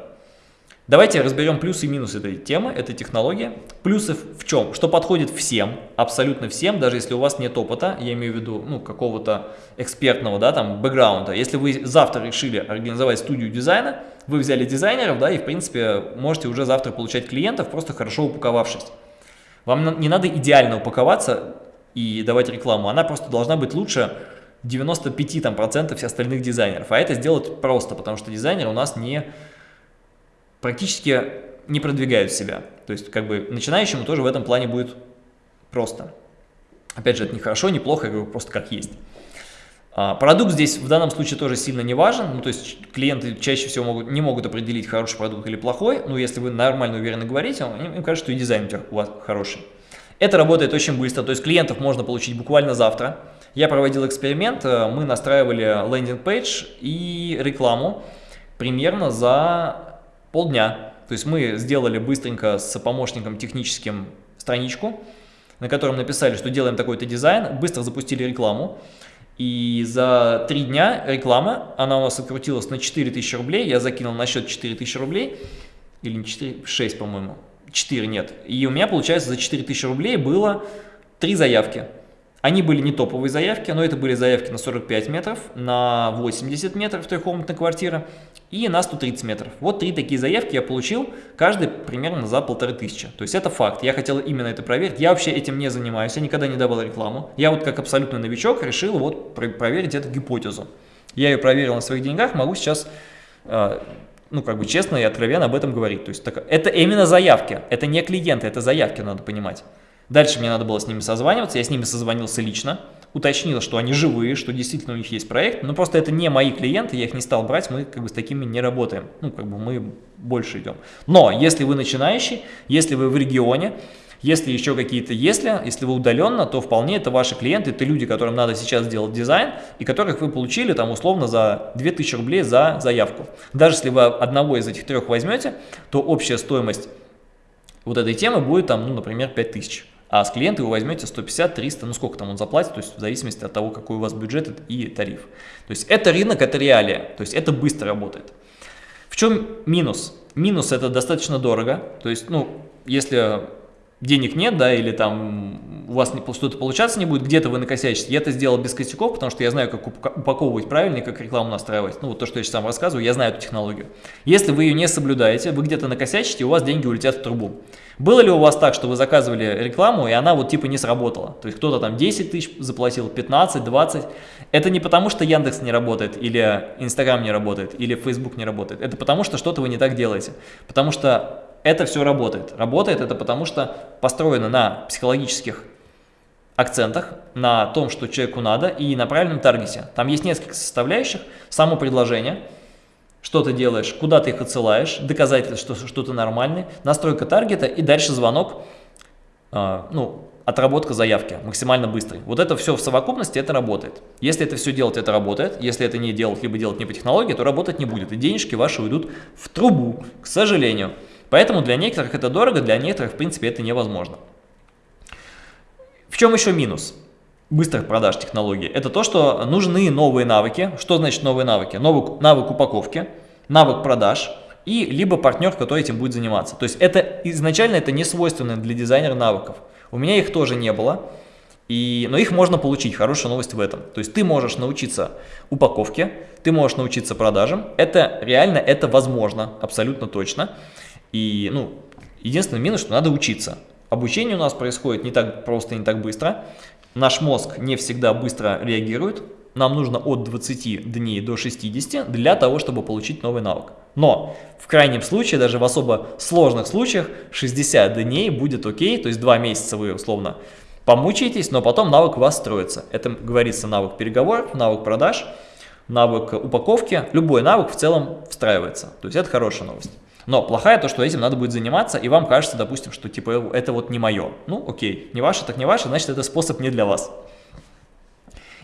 Давайте разберем плюсы и минусы этой темы, этой технологии. Плюсы в чем? Что подходит всем, абсолютно всем, даже если у вас нет опыта, я имею в виду ну, какого-то экспертного да, там, бэкграунда. Если вы завтра решили организовать студию дизайна, вы взяли дизайнеров, да, и в принципе можете уже завтра получать клиентов, просто хорошо упаковавшись. Вам не надо идеально упаковаться и давать рекламу, она просто должна быть лучше 95% там, процентов остальных дизайнеров. А это сделать просто, потому что дизайнеры у нас не практически не продвигают себя. То есть, как бы, начинающему тоже в этом плане будет просто. Опять же, это не хорошо, не плохо, просто как есть. А, продукт здесь в данном случае тоже сильно не важен, ну, то есть клиенты чаще всего могут, не могут определить, хороший продукт или плохой, но если вы нормально уверенно говорите, им, им кажется, что и дизайн у, тебя, у вас хороший. Это работает очень быстро, то есть клиентов можно получить буквально завтра. Я проводил эксперимент, э, мы настраивали landing page и рекламу примерно за полдня. То есть мы сделали быстренько с помощником техническим страничку, на котором написали, что делаем такой-то дизайн, быстро запустили рекламу. И за три дня реклама, она у нас открутилась на 4000 рублей, я закинул на счет 4000 рублей, или не 4, 6, по-моему, 4 нет. И у меня, получается, за 4000 рублей было три заявки. Они были не топовые заявки, но это были заявки на 45 метров, на 80 метров трехкомнатная квартира и на 130 метров. Вот три такие заявки я получил, каждый примерно за полторы тысячи. То есть это факт, я хотел именно это проверить, я вообще этим не занимаюсь, я никогда не давал рекламу. Я вот как абсолютный новичок решил вот проверить эту гипотезу. Я ее проверил на своих деньгах, могу сейчас а, ну, как бы честно и откровенно об этом говорить. То есть это именно заявки, это не клиенты, это заявки, надо понимать. Дальше мне надо было с ними созваниваться, я с ними созвонился лично, уточнил, что они живые, что действительно у них есть проект, но просто это не мои клиенты, я их не стал брать, мы как бы с такими не работаем, ну, как бы мы больше идем. Но если вы начинающий, если вы в регионе, если еще какие-то если, если вы удаленно, то вполне это ваши клиенты, это люди, которым надо сейчас сделать дизайн, и которых вы получили там условно за 2000 рублей за заявку. Даже если вы одного из этих трех возьмете, то общая стоимость вот этой темы будет там, ну, например, 5000. А с клиента вы возьмете 150, 300, ну сколько там он заплатит, то есть в зависимости от того, какой у вас бюджет и тариф. То есть это рынок, это реалия, то есть это быстро работает. В чем минус? Минус это достаточно дорого, то есть, ну, если денег нет, да, или там у вас что-то получаться не будет, где-то вы накосячите. Я это сделал без косяков, потому что я знаю, как упаковывать правильно и как рекламу настраивать. Ну, вот то, что я сейчас вам рассказываю, я знаю эту технологию. Если вы ее не соблюдаете, вы где-то накосячите, у вас деньги улетят в трубу. Было ли у вас так, что вы заказывали рекламу, и она вот типа не сработала? То есть кто-то там 10 тысяч заплатил, 15, 20. Это не потому, что Яндекс не работает, или Инстаграм не работает, или Фейсбук не работает. Это потому, что что-то вы не так делаете. Потому что это все работает. Работает это потому, что построено на психологических акцентах, на том, что человеку надо, и на правильном таргете. Там есть несколько составляющих. Само предложение, что ты делаешь, куда ты их отсылаешь, доказательство, что, что ты нормальный, настройка таргета и дальше звонок, э, ну, отработка заявки максимально быстрый. Вот это все в совокупности, это работает. Если это все делать, это работает. Если это не делать, либо делать не по технологии, то работать не будет. И денежки ваши уйдут в трубу, к сожалению. Поэтому для некоторых это дорого, для некоторых, в принципе, это невозможно. В чем еще минус быстрых продаж технологий? Это то, что нужны новые навыки. Что значит новые навыки? Новый навык упаковки, навык продаж и либо партнер, который этим будет заниматься. То есть это изначально это не свойственно для дизайнера навыков. У меня их тоже не было. И, но их можно получить, хорошая новость в этом. То есть ты можешь научиться упаковке, ты можешь научиться продажам. Это реально, это возможно, абсолютно точно. И, ну, единственный минус, что надо учиться. Обучение у нас происходит не так просто, не так быстро. Наш мозг не всегда быстро реагирует. Нам нужно от 20 дней до 60 для того, чтобы получить новый навык. Но в крайнем случае, даже в особо сложных случаях, 60 дней будет окей, то есть 2 месяца вы условно помучаетесь, но потом навык у вас строится. Это говорится навык переговоров, навык продаж, навык упаковки. Любой навык в целом встраивается. То есть это хорошая новость. Но плохая то, что этим надо будет заниматься, и вам кажется, допустим, что типа это вот не мое. Ну, окей, не ваше, так не ваше, значит это способ не для вас.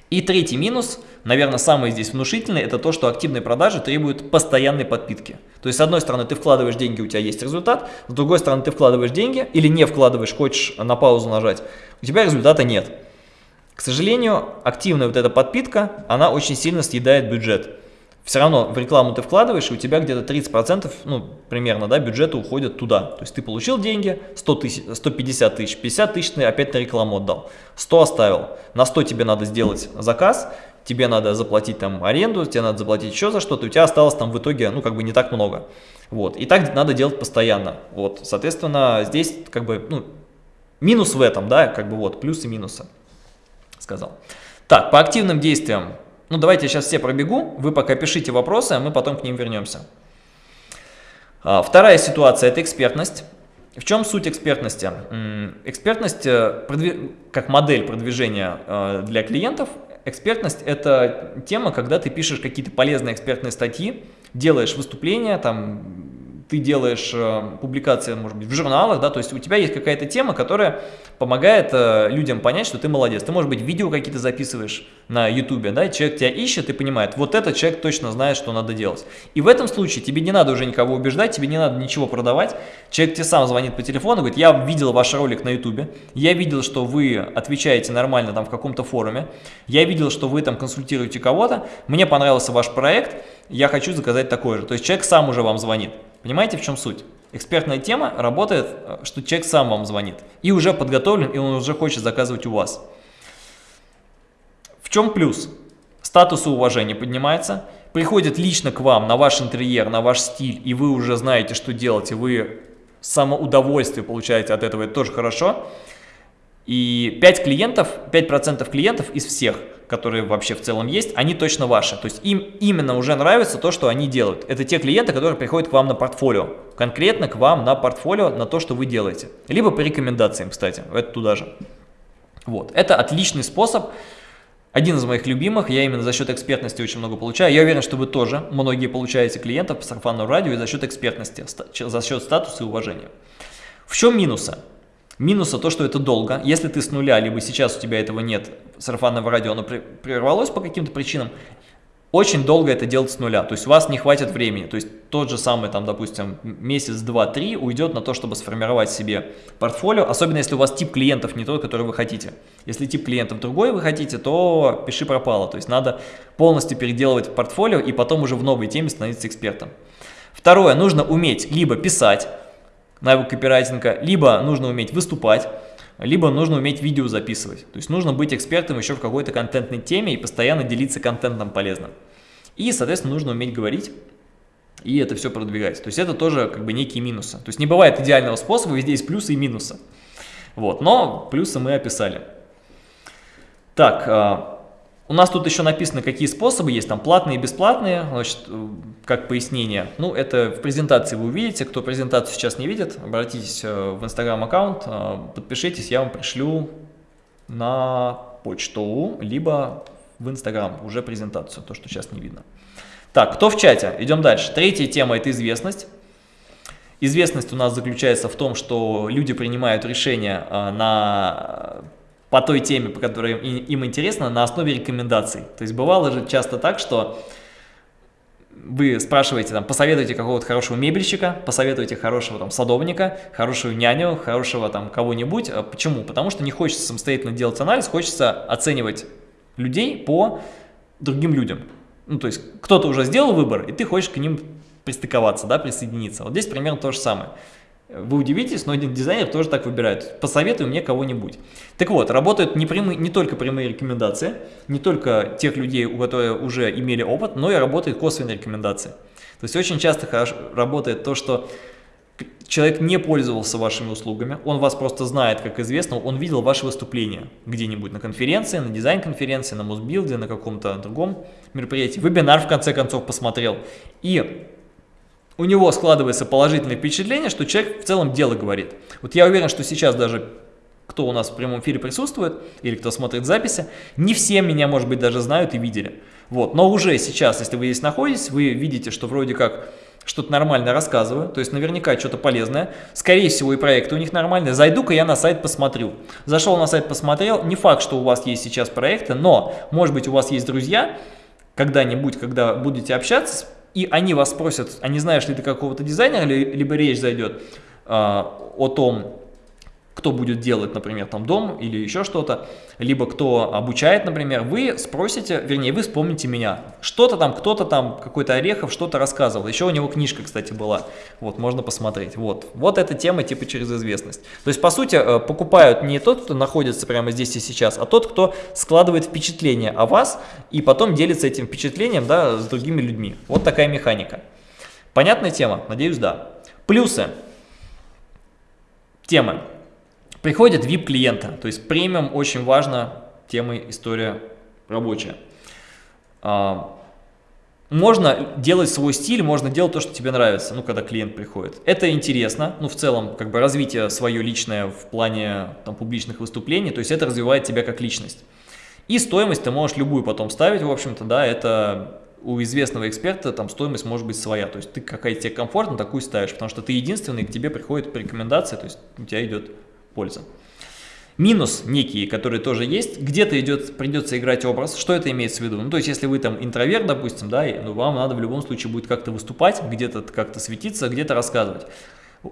И третий минус, наверное, самый здесь внушительный, это то, что активные продажи требуют постоянной подпитки. То есть, с одной стороны, ты вкладываешь деньги, у тебя есть результат, с другой стороны, ты вкладываешь деньги или не вкладываешь, хочешь на паузу нажать, у тебя результата нет. К сожалению, активная вот эта подпитка, она очень сильно съедает бюджет все равно в рекламу ты вкладываешь, и у тебя где-то 30%, ну, примерно, да, бюджета уходит туда. То есть ты получил деньги, 100 тысяч, 150 тысяч, 50 тысяч ты опять на рекламу отдал, 100 оставил. На 100 тебе надо сделать заказ, тебе надо заплатить там аренду, тебе надо заплатить еще за что-то, у тебя осталось там в итоге, ну, как бы не так много. Вот, и так надо делать постоянно. Вот, соответственно, здесь как бы, ну, минус в этом, да, как бы вот, плюсы и минусы, сказал. Так, по активным действиям ну, давайте я сейчас все пробегу, вы пока пишите вопросы, а мы потом к ним вернемся. А, вторая ситуация – это экспертность. В чем суть экспертности? Экспертность э, как модель продвижения э, для клиентов. Экспертность – это тема, когда ты пишешь какие-то полезные экспертные статьи, делаешь выступления, там, ты делаешь э, публикации, может быть, в журналах, да, то есть у тебя есть какая-то тема, которая помогает э, людям понять, что ты молодец. Ты, может быть, видео какие-то записываешь на ютубе, да, человек тебя ищет и понимает, вот этот человек точно знает, что надо делать. И в этом случае тебе не надо уже никого убеждать, тебе не надо ничего продавать. Человек тебе сам звонит по телефону, говорит, я видел ваш ролик на ютубе, я видел, что вы отвечаете нормально там в каком-то форуме, я видел, что вы там консультируете кого-то, мне понравился ваш проект, я хочу заказать такой же. То есть человек сам уже вам звонит. Понимаете, в чем суть? Экспертная тема работает, э, что человек сам вам звонит и уже подготовлен, и он уже хочет заказывать у вас. В чем плюс? Статус и уважение поднимается, приходит лично к вам на ваш интерьер, на ваш стиль, и вы уже знаете, что делать, и вы самоудовольствие получаете от этого, это тоже хорошо. И 5 клиентов, 5% клиентов из всех, которые вообще в целом есть, они точно ваши. То есть им именно уже нравится то, что они делают. Это те клиенты, которые приходят к вам на портфолио. Конкретно к вам на портфолио, на то, что вы делаете. Либо по рекомендациям, кстати, это туда же. Вот. Это отличный способ один из моих любимых, я именно за счет экспертности очень много получаю. Я уверен, что вы тоже многие получаете клиентов по сарафанному радио и за счет экспертности, за счет статуса и уважения. В чем минусы? Минуса то, что это долго. Если ты с нуля, либо сейчас у тебя этого нет, сарафанного радио, оно прервалось по каким-то причинам, очень долго это делать с нуля, то есть у вас не хватит времени, то есть тот же самый, там, допустим, месяц, два, три уйдет на то, чтобы сформировать себе портфолио, особенно если у вас тип клиентов не тот, который вы хотите. Если тип клиентов другой вы хотите, то пиши пропало, то есть надо полностью переделывать портфолио и потом уже в новой теме становиться экспертом. Второе, нужно уметь либо писать, навык копирайтинга, либо нужно уметь выступать, либо нужно уметь видео записывать. То есть нужно быть экспертом еще в какой-то контентной теме и постоянно делиться контентом полезным. И, соответственно, нужно уметь говорить и это все продвигать. То есть это тоже как бы некие минусы. То есть не бывает идеального способа, везде есть плюсы и минусы. Вот, но плюсы мы описали. Так, а, у нас тут еще написано, какие способы есть, там платные и бесплатные, значит, э, как пояснение. Ну, это в презентации вы увидите, кто презентацию сейчас не видит, обратитесь э, в инстаграм аккаунт, э, подпишитесь, я вам пришлю на почту, либо в инстаграм уже презентацию, то, что сейчас не видно. Так, кто в чате? Идем дальше. Третья тема – это известность. Известность у нас заключается в том, что люди принимают решения на по той теме, по которой им интересно, на основе рекомендаций. То есть бывало же часто так, что вы спрашиваете, там, посоветуйте какого-то хорошего мебельщика, посоветуйте хорошего там садовника, хорошую няню, хорошего там кого-нибудь. А почему? Потому что не хочется самостоятельно делать анализ, хочется оценивать людей по другим людям. Ну, то есть кто-то уже сделал выбор, и ты хочешь к ним пристыковаться, да, присоединиться. Вот здесь примерно то же самое. Вы удивитесь, но дизайнер тоже так выбирает. Посоветуй мне кого-нибудь. Так вот, работают не, прямые, не только прямые рекомендации, не только тех людей, у которых уже имели опыт, но и работают косвенные рекомендации. То есть очень часто хорошо работает то, что человек не пользовался вашими услугами, он вас просто знает, как известно, он видел ваше выступление где-нибудь на конференции, на дизайн-конференции, на музбилде, на каком-то другом мероприятии, вебинар в конце концов посмотрел. И у него складывается положительное впечатление, что человек в целом дело говорит. Вот я уверен, что сейчас даже кто у нас в прямом эфире присутствует, или кто смотрит записи, не все меня, может быть, даже знают и видели. Вот. Но уже сейчас, если вы здесь находитесь, вы видите, что вроде как что-то нормально рассказываю, то есть наверняка что-то полезное. Скорее всего и проекты у них нормальные. Зайду-ка я на сайт посмотрю. Зашел на сайт, посмотрел. Не факт, что у вас есть сейчас проекты, но может быть у вас есть друзья, когда-нибудь, когда будете общаться, и они вас спросят, а не знаешь ли ты какого-то дизайнера, либо речь зайдет а, о том, кто будет делать, например, там дом или еще что-то, либо кто обучает, например, вы спросите, вернее, вы вспомните меня. Что-то там, кто-то там, какой-то Орехов что-то рассказывал. Еще у него книжка, кстати, была. Вот, можно посмотреть. Вот, вот эта тема типа через известность. То есть, по сути, э, покупают не тот, кто находится прямо здесь и сейчас, а тот, кто складывает впечатление о вас и потом делится этим впечатлением, да, с другими людьми. Вот такая механика. Понятная тема? Надеюсь, да. Плюсы. Темы. Приходят VIP-клиенты, то есть премиум очень важно, тема история рабочая. А, можно делать свой стиль, можно делать то, что тебе нравится, ну, когда клиент приходит. Это интересно, ну, в целом, как бы развитие свое личное в плане там, публичных выступлений, то есть это развивает тебя как личность. И стоимость ты можешь любую потом ставить, в общем-то, да, это у известного эксперта там стоимость может быть своя, то есть ты какая тебе комфортно, такую ставишь, потому что ты единственный, к тебе приходит рекомендации, то есть у тебя идет польза. Минус некие, которые тоже есть, где-то идет, придется играть образ. Что это имеется в виду? Ну, то есть, если вы там интроверт, допустим, да, ну, вам надо в любом случае будет как-то выступать, где-то как-то светиться, где-то рассказывать.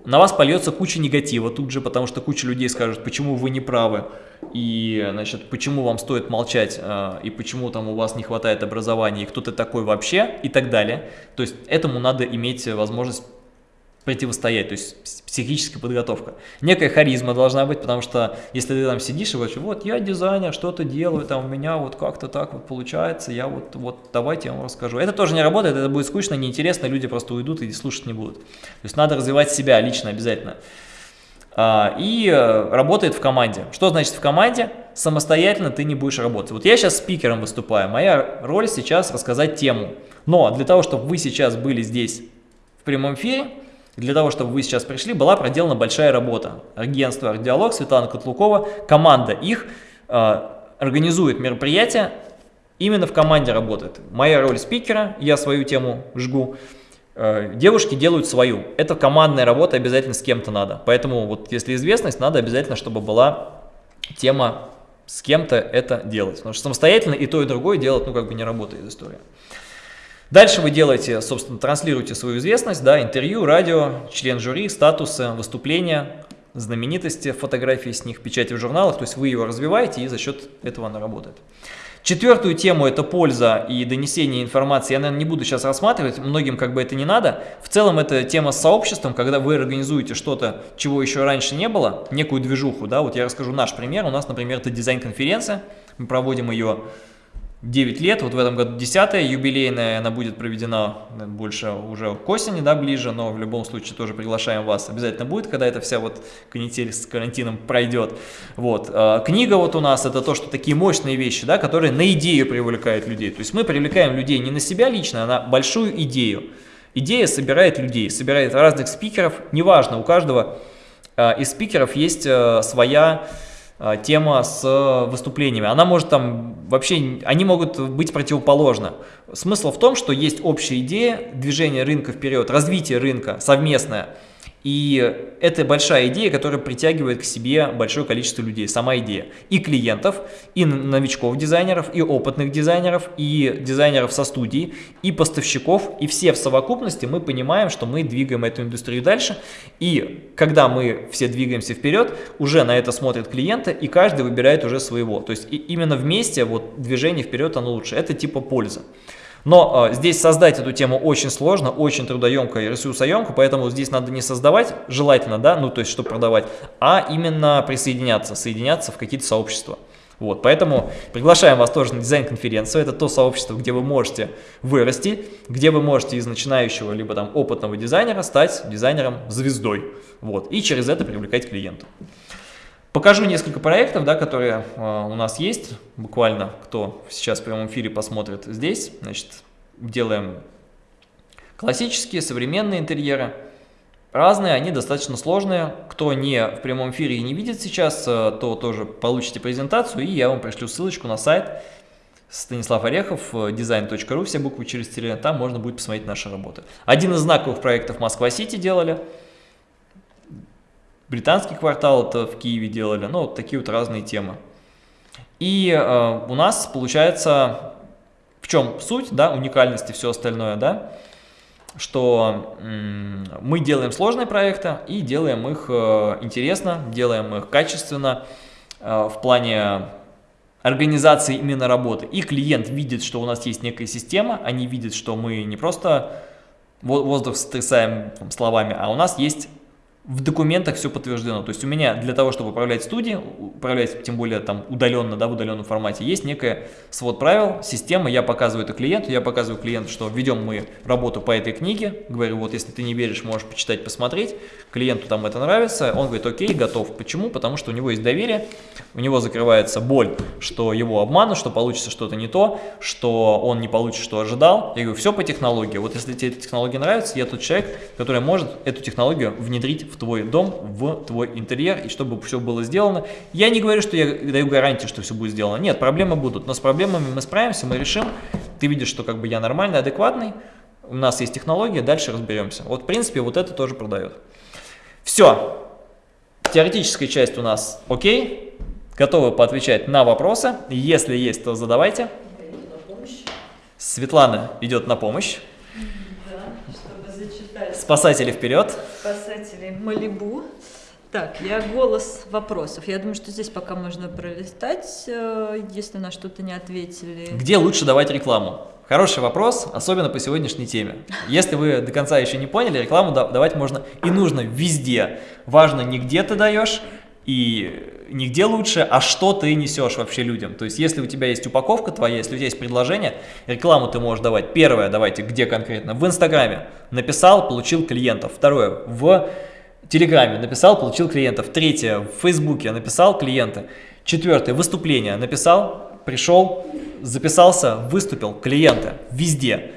На вас польется куча негатива тут же, потому что куча людей скажут, почему вы не правы, и, значит, почему вам стоит молчать, э, и почему там у вас не хватает образования, и кто ты такой вообще, и так далее. То есть, этому надо иметь возможность противостоять, то есть психическая подготовка. Некая харизма должна быть, потому что если ты там сидишь и говоришь, вот я дизайнер, что-то делаю, там у меня вот как-то так вот получается, я вот, вот давайте я вам расскажу. Это тоже не работает, это будет скучно, неинтересно, люди просто уйдут и слушать не будут. То есть надо развивать себя лично обязательно. А, и э, работает в команде. Что значит в команде? Самостоятельно ты не будешь работать. Вот я сейчас спикером выступаю, моя роль сейчас рассказать тему. Но для того, чтобы вы сейчас были здесь в прямом эфире, для того, чтобы вы сейчас пришли, была проделана большая работа. Агентство «Диалог», Светлана Котлукова, команда их э, организует мероприятие, именно в команде работает. Моя роль спикера, я свою тему жгу, э, девушки делают свою. Это командная работа, обязательно с кем-то надо. Поэтому вот если известность, надо обязательно, чтобы была тема с кем-то это делать. Потому что самостоятельно и то, и другое делать, ну как бы не работает история. Дальше вы делаете, собственно, транслируете свою известность, да, интервью, радио, член жюри, статусы, выступления, знаменитости, фотографии с них, печати в журналах, то есть вы ее развиваете и за счет этого она работает. Четвертую тему – это польза и донесение информации. Я, наверное, не буду сейчас рассматривать, многим как бы это не надо. В целом это тема с сообществом, когда вы организуете что-то, чего еще раньше не было, некую движуху. Да? Вот я расскажу наш пример. У нас, например, это дизайн-конференция. Мы проводим ее 9 лет, вот в этом году 10 юбилейная, она будет проведена больше уже к осени, да, ближе, но в любом случае тоже приглашаем вас, обязательно будет, когда эта вся вот канитель с карантином пройдет. Вот, а, книга вот у нас, это то, что такие мощные вещи, да, которые на идею привлекают людей, то есть мы привлекаем людей не на себя лично, а на большую идею. Идея собирает людей, собирает разных спикеров, неважно, у каждого а, из спикеров есть своя тема с э, выступлениями. Она может там вообще, они могут быть противоположны. Смысл в том, что есть общая идея движения рынка вперед, развитие рынка совместное – и это большая идея, которая притягивает к себе большое количество людей, сама идея. И клиентов, и новичков дизайнеров, и опытных дизайнеров, и дизайнеров со студии, и поставщиков. И все в совокупности мы понимаем, что мы двигаем эту индустрию дальше. И когда мы все двигаемся вперед, уже на это смотрят клиенты, и каждый выбирает уже своего. То есть именно вместе вот движение вперед оно лучше. Это типа польза. Но э, здесь создать эту тему очень сложно, очень трудоемко и ресурсоемко, поэтому здесь надо не создавать, желательно, да, ну то есть, чтобы продавать, а именно присоединяться, соединяться в какие-то сообщества. Вот, поэтому приглашаем вас тоже на дизайн-конференцию. Это то сообщество, где вы можете вырасти, где вы можете из начинающего либо там опытного дизайнера стать дизайнером-звездой. Вот, и через это привлекать клиентов. Покажу несколько проектов, да, которые э, у нас есть, буквально, кто сейчас в прямом эфире посмотрит здесь. Значит, делаем классические, современные интерьеры. Разные, они достаточно сложные. Кто не в прямом эфире и не видит сейчас, э, то тоже получите презентацию, и я вам пришлю ссылочку на сайт Станислав Орехов, design.ru, все буквы через тире, там можно будет посмотреть наши работы. Один из знаковых проектов Москва-Сити делали – британский квартал это в Киеве делали, ну, вот такие вот разные темы. И э, у нас получается, в чем суть, да, уникальность и все остальное, да, что мы делаем сложные проекты и делаем их э, интересно, делаем их качественно э, в плане организации именно работы. И клиент видит, что у нас есть некая система, они видят, что мы не просто воздух стрясаем словами, а у нас есть в документах все подтверждено. То есть у меня для того, чтобы управлять студией, управлять тем более там удаленно, да, в удаленном формате, есть некая свод правил, система, я показываю это клиенту, я показываю клиенту, что ведем мы работу по этой книге, говорю, вот если ты не веришь, можешь почитать, посмотреть, клиенту там это нравится, он говорит, окей, готов. Почему? Потому что у него есть доверие, у него закрывается боль, что его обманут, что получится что-то не то, что он не получит, что ожидал. Я говорю, все по технологии. Вот если тебе эта технология нравится, я тот человек, который может эту технологию внедрить в твой дом, в твой интерьер, и чтобы все было сделано. Я не говорю, что я даю гарантию, что все будет сделано. Нет, проблемы будут, но с проблемами мы справимся, мы решим. Ты видишь, что как бы я нормальный, адекватный, у нас есть технология, дальше разберемся. Вот, в принципе, вот это тоже продает. Все. Теоретическая часть у нас окей. Готовы поотвечать на вопросы. Если есть, то задавайте. Светлана идет на помощь. Да. Спасатели вперед. Спасатели Малибу. Так, я голос вопросов. Я думаю, что здесь пока можно пролистать, э, если на что-то не ответили. Где лучше давать рекламу? Хороший вопрос, особенно по сегодняшней теме. Если вы до конца еще не поняли, рекламу давать можно и нужно везде. Важно не где ты даешь и не где лучше, а что ты несешь вообще людям. То есть, если у тебя есть упаковка твоя, если у тебя есть предложение, рекламу ты можешь давать. Первое, давайте, где конкретно? В Инстаграме. Написал, получил клиентов. Второе, в Телеграме написал, получил клиентов. Третье, в Фейсбуке написал клиенты. Четвертое, выступление написал, пришел, записался, выступил, клиенты. Везде.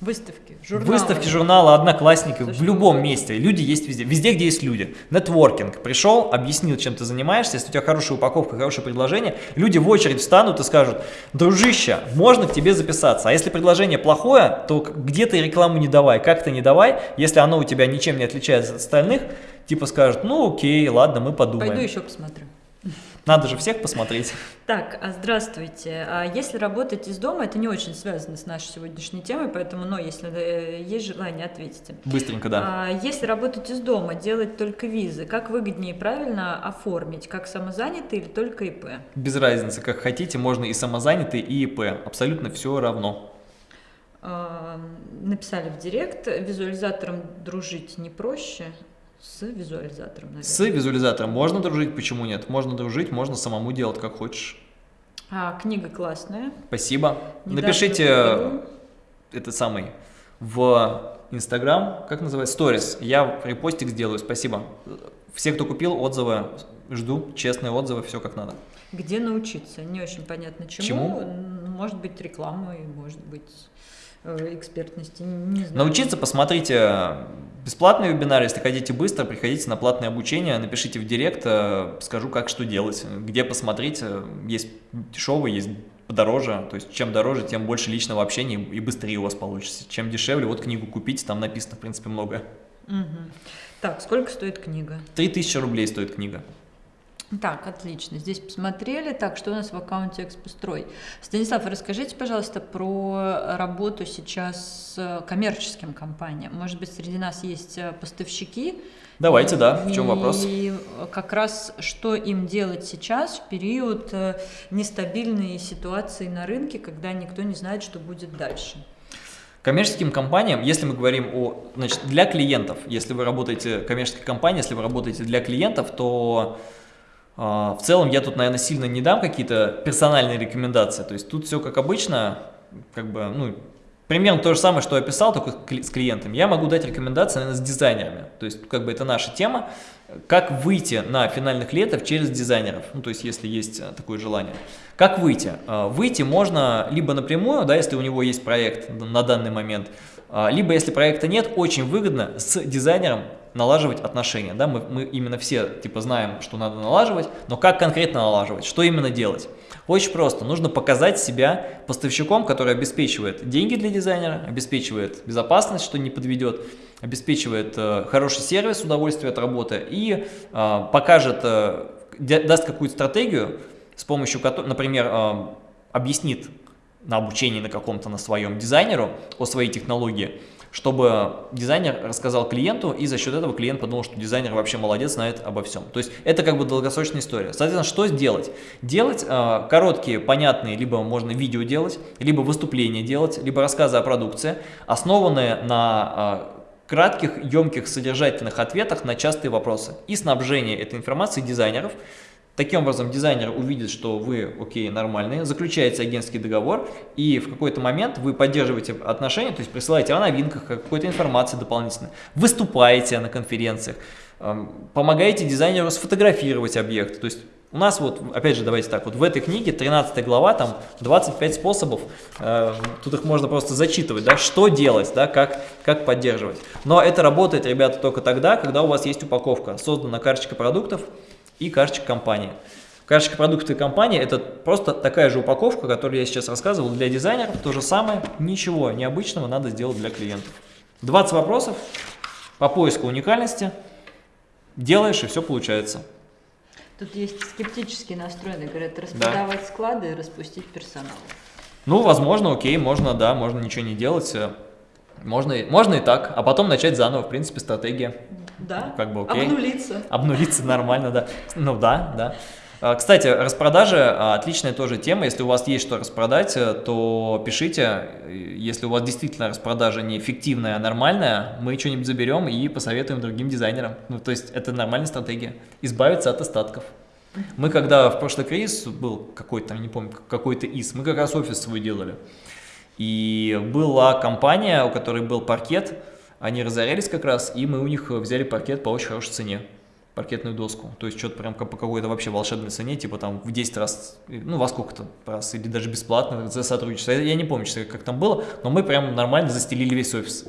Выставки, журналы. Выставки, журналы, одноклассники, в любом месте. Люди есть везде. Везде, где есть люди. Нетворкинг. Пришел, объяснил, чем ты занимаешься. Если у тебя хорошая упаковка, хорошее предложение, люди в очередь встанут и скажут, дружище, можно к тебе записаться. А если предложение плохое, то где ты рекламу не давай, как ты не давай, если оно у тебя ничем не отличается от остальных, типа скажут, ну окей, ладно, мы подумаем. Пойду еще посмотрю. Надо же всех посмотреть. Так, а здравствуйте. А если работать из дома, это не очень связано с нашей сегодняшней темой, поэтому, но если э, есть желание, ответите. Быстренько, да. А если работать из дома, делать только визы, как выгоднее и правильно оформить? Как самозанятый или только ИП? Без разницы, как хотите, можно и самозанятый, и ИП. Абсолютно все равно. Написали в директ, визуализатором дружить не проще. С визуализатором, наверное. С визуализатором можно дружить, почему нет? Можно дружить, можно самому делать как хочешь. А, книга классная. Спасибо. Не Напишите этот самый в Инстаграм, как называется, сторис. Я репостик сделаю, спасибо. Все, кто купил, отзывы жду, честные отзывы, все как надо. Где научиться? Не очень понятно чему. Чему? Может быть рекламой, может быть экспертности, не знаю. Научиться, посмотрите бесплатный вебинар, если хотите быстро, приходите на платное обучение, напишите в директ, э, скажу, как что делать, где посмотреть, э, есть дешевые, есть подороже, то есть чем дороже, тем больше личного общения и быстрее у вас получится. Чем дешевле, вот книгу купите, там написано, в принципе, многое. Угу. Так, сколько стоит книга? 3000 рублей стоит книга. Так, отлично. Здесь посмотрели. Так, что у нас в аккаунте Экспострой? Станислав, расскажите, пожалуйста, про работу сейчас с коммерческим компаниям. Может быть, среди нас есть э, поставщики? Давайте, да. В чем вопрос? И как раз что им делать сейчас в период э, нестабильной ситуации на рынке, когда никто не знает, что будет дальше? Коммерческим компаниям, если мы говорим о, значит, для клиентов, если вы работаете коммерческой компанией, если вы работаете для клиентов, то в целом я тут, наверное, сильно не дам какие-то персональные рекомендации. То есть тут все как обычно, как бы, ну, примерно то же самое, что я писал, только с клиентами. Я могу дать рекомендации, наверное, с дизайнерами. То есть, как бы это наша тема. Как выйти на финальных клиентов через дизайнеров, ну, то есть, если есть э, такое желание. Как выйти? А, выйти можно либо напрямую, да, если у него есть проект на данный момент, а, либо если проекта нет, очень выгодно с дизайнером налаживать отношения. Да? Мы, мы именно все типа знаем, что надо налаживать, но как конкретно налаживать, что именно делать? Очень просто. Нужно показать себя поставщиком, который обеспечивает деньги для дизайнера, обеспечивает безопасность, что не подведет, обеспечивает э, хороший сервис, удовольствие от работы и э, покажет, э, даст какую-то стратегию, с помощью которой, например, э, объяснит на обучении на каком-то на своем дизайнеру о своей технологии, чтобы дизайнер рассказал клиенту, и за счет этого клиент подумал, что дизайнер вообще молодец, знает обо всем. То есть это как бы долгосрочная история. Соответственно, что сделать? Делать э, короткие, понятные, либо можно видео делать, либо выступления делать, либо рассказы о продукции, основанные на э, кратких, емких, содержательных ответах на частые вопросы и снабжение этой информацией дизайнеров, Таким образом, дизайнер увидит, что вы, окей, нормальные, заключаете агентский договор, и в какой-то момент вы поддерживаете отношения, то есть присылаете о новинках, какой-то информации дополнительной, выступаете на конференциях, эм, помогаете дизайнеру сфотографировать объект. То есть у нас вот, опять же, давайте так, вот в этой книге 13 глава, там 25 способов, э, тут их можно просто зачитывать, да, что делать, да, как, как поддерживать. Но это работает, ребята, только тогда, когда у вас есть упаковка, создана карточка продуктов, и карточка компании. Карточка продукты компании это просто такая же упаковка, которую я сейчас рассказывал для дизайнеров. То же самое, ничего необычного надо сделать для клиентов. 20 вопросов по поиску уникальности. Делаешь и все получается. Тут есть скептические настроенные, говорят, распродавать да. склады и распустить персонал. Ну, возможно, окей, можно, да, можно ничего не делать. Можно, можно и так, а потом начать заново, в принципе, стратегия. Да, как бы окей. обнулиться. Обнулиться нормально, да. Ну да, да. А, Кстати, распродажи а, отличная тоже тема. Если у вас есть что распродать, э, то пишите. Если у вас действительно распродажа не фиктивная, а нормальная, мы что-нибудь заберем и посоветуем другим дизайнерам. Ну, то есть это нормальная стратегия. Избавиться от остатков. Мы когда в прошлый кризис был какой-то, не помню, какой-то из, мы как раз офис свой делали. И была компания, у которой был паркет, они разорялись как раз, и мы у них взяли паркет по очень хорошей цене паркетную доску. То есть что-то прям по какой-то вообще волшебной цене, типа там в 10 раз, ну во сколько-то раз, или даже бесплатно за сотрудничество. Я не помню, как там было, но мы прям нормально застелили весь офис.